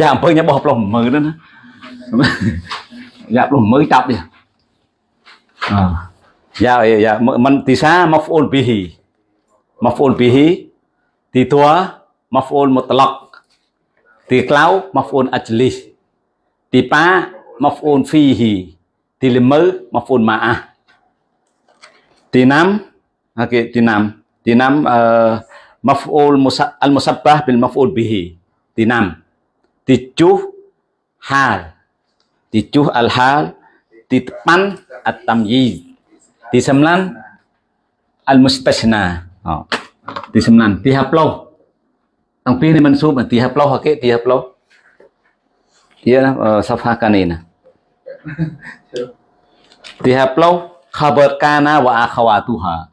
យ៉ាអំពើញ៉ាបោះផ្លោះមើណាយ៉ាផ្លោះមើចាប់នេះអយ៉ាយ៉ាមិនទីសាមកហ្វូលប៊ីហ៊ីមកហ្វូលប៊ីហ៊ីទីតួមកហ្វូលមុតឡកទីក្លៅមកហ្វូលអជ្លីស bihi maf'ul bihi ti tua maf'ul mutlaq ti klau maf'ul ajlis Tí năm okay, tí năm tí năm uh, al musabbah bil maf'ul bihi. Tí năm tí chuh hal. Tí chuh al hal. Tí pan at tamyiz. Tí sembilan al mustasna. Oh. Tí sembilan tí haploh. Tang pi ni mansub tí haploh okay, tí lâu dia uh, safha kanina dihaplau khabar kana wa akhawatuha.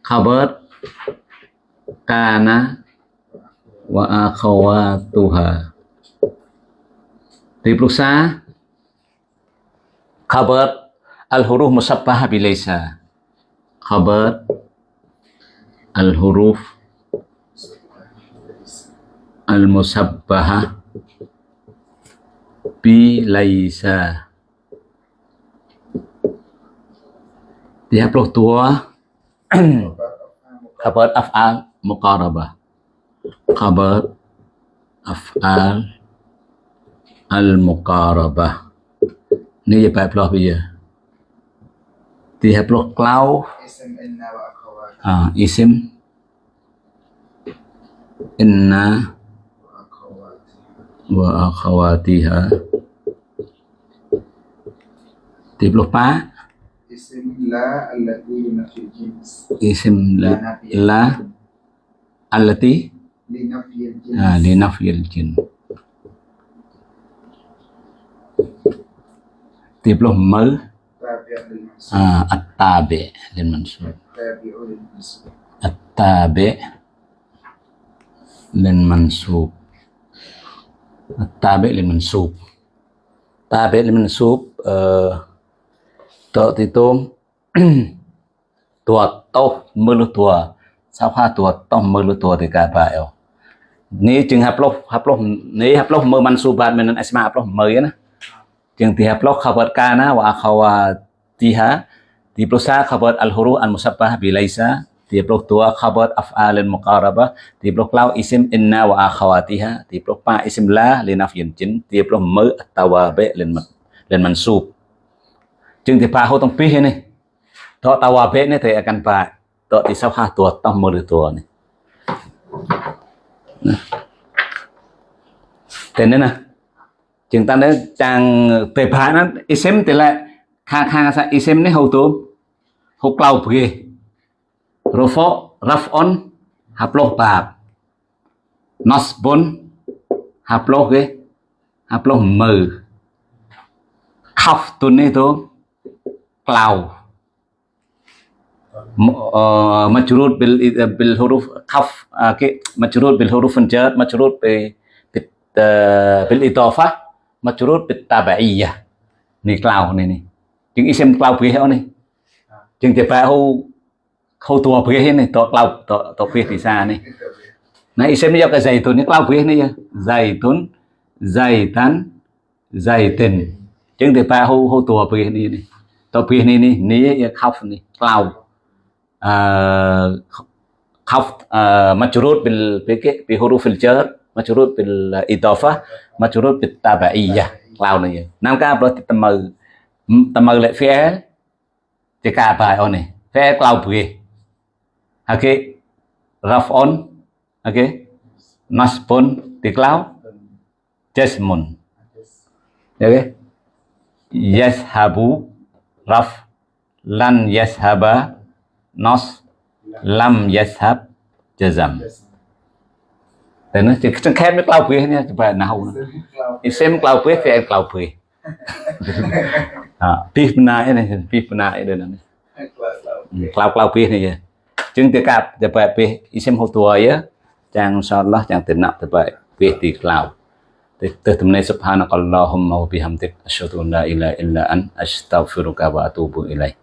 Khabar kana wa akhawatuha. Plusa khabar al huruf musabbah bilaysa khabar al huruf al musabbah Robi Laisa. Dia diupload tua. Kabar af'al muqarabah. Kabar af'al al muqarabah ini ya baik pelah ya? dia dia pelah klau. Ah isim. Inna wa akhawatiha. Dia ploh pa Ism la allati linafil jins. isim La la, nafi. la allati Linafil jins. ah, li nafyil jin dia ploh mer Tabi'ah lil mansub. ah, at-tabi lil mansub Tabi'u lil mansub. តតិទុំតួតោមើលតួសៅខាតួតោមើលតួទីកាបាយអូនេះជាងហាប់លោះហាប់លោះនេះហាប់លោះមើលមិនស៊ូបាទមិនអស្មាហាប់លោះមើលណាជាងទីហាប់លោះខបតកាណាវ៉ាខវ៉ាទីហាទីប្រុសាខបតអលហូរូអានមុសាបាប៊ីឡៃសាទីប្រុសតួខបតអាហ្វអាលមុការបាទីប្រុសក្លៅអ៊ីស៊ីមអ៊ីនណាវ៉ាខវ៉ាទីហាទីប្រុសប៉ាអ៊ីស៊ីមឡាលីណាហ្វយិនជីនទីប្រុសមើលអតវ៉ាបេលិនលិនមិនស៊ូប chừng thì bà hô tông pi này đó tao hòa bé này thì căn bà đó thì sau hai tuổi tông mười tuổi này thế nên là chừng ta đấy chàng tề bà nó isem thì lại khang khang sa isem này hầu tôm hộp lau bề rofo rafon hạp lô bạp nosbon hạp lô ghê hạp lô mờ khóc tuần này tôm clau majrur bil bil huruf khaf ke majrur bil huruf jar majrur bi bil idafah majrur bit tabaiyah ni clau ni ni chừng isim clau bề ni chừng thì phải hô khâu tua bề ni to clau to to bề thì xa này. Nah isim ni cái zaitun ni clau bề ni ya zaitun zaitan zaitin chừng thì phải hô hô tua ni này này to bề này này ni ya khaf ni clau khaf majrur bil bi bi huruf al jar majrur bil idafah majrur bit tabaiyah clau này nam ka berarti temel temel lek fi'il jika apa on ni fi'il clau beri okey raf'un okey nasbun di clau jasmun okey yashabu raf lan yashaba nas lam yashab jazam. Thế nó chỉ chẳng khép với clau beri nha phải nào isim clau beri fi'il clau beri à pif na này pif na đây này cloud cloud pif này. Chứng tiêu cặp để bài pif isim hậu tuổi á. Trang insyaallah trang tin nak terbaik pif di cloud từ tầm này subhanakallahumma wa bihamdik asyhadu an la ilaha illa an astaghfiruka wa atubu ilaik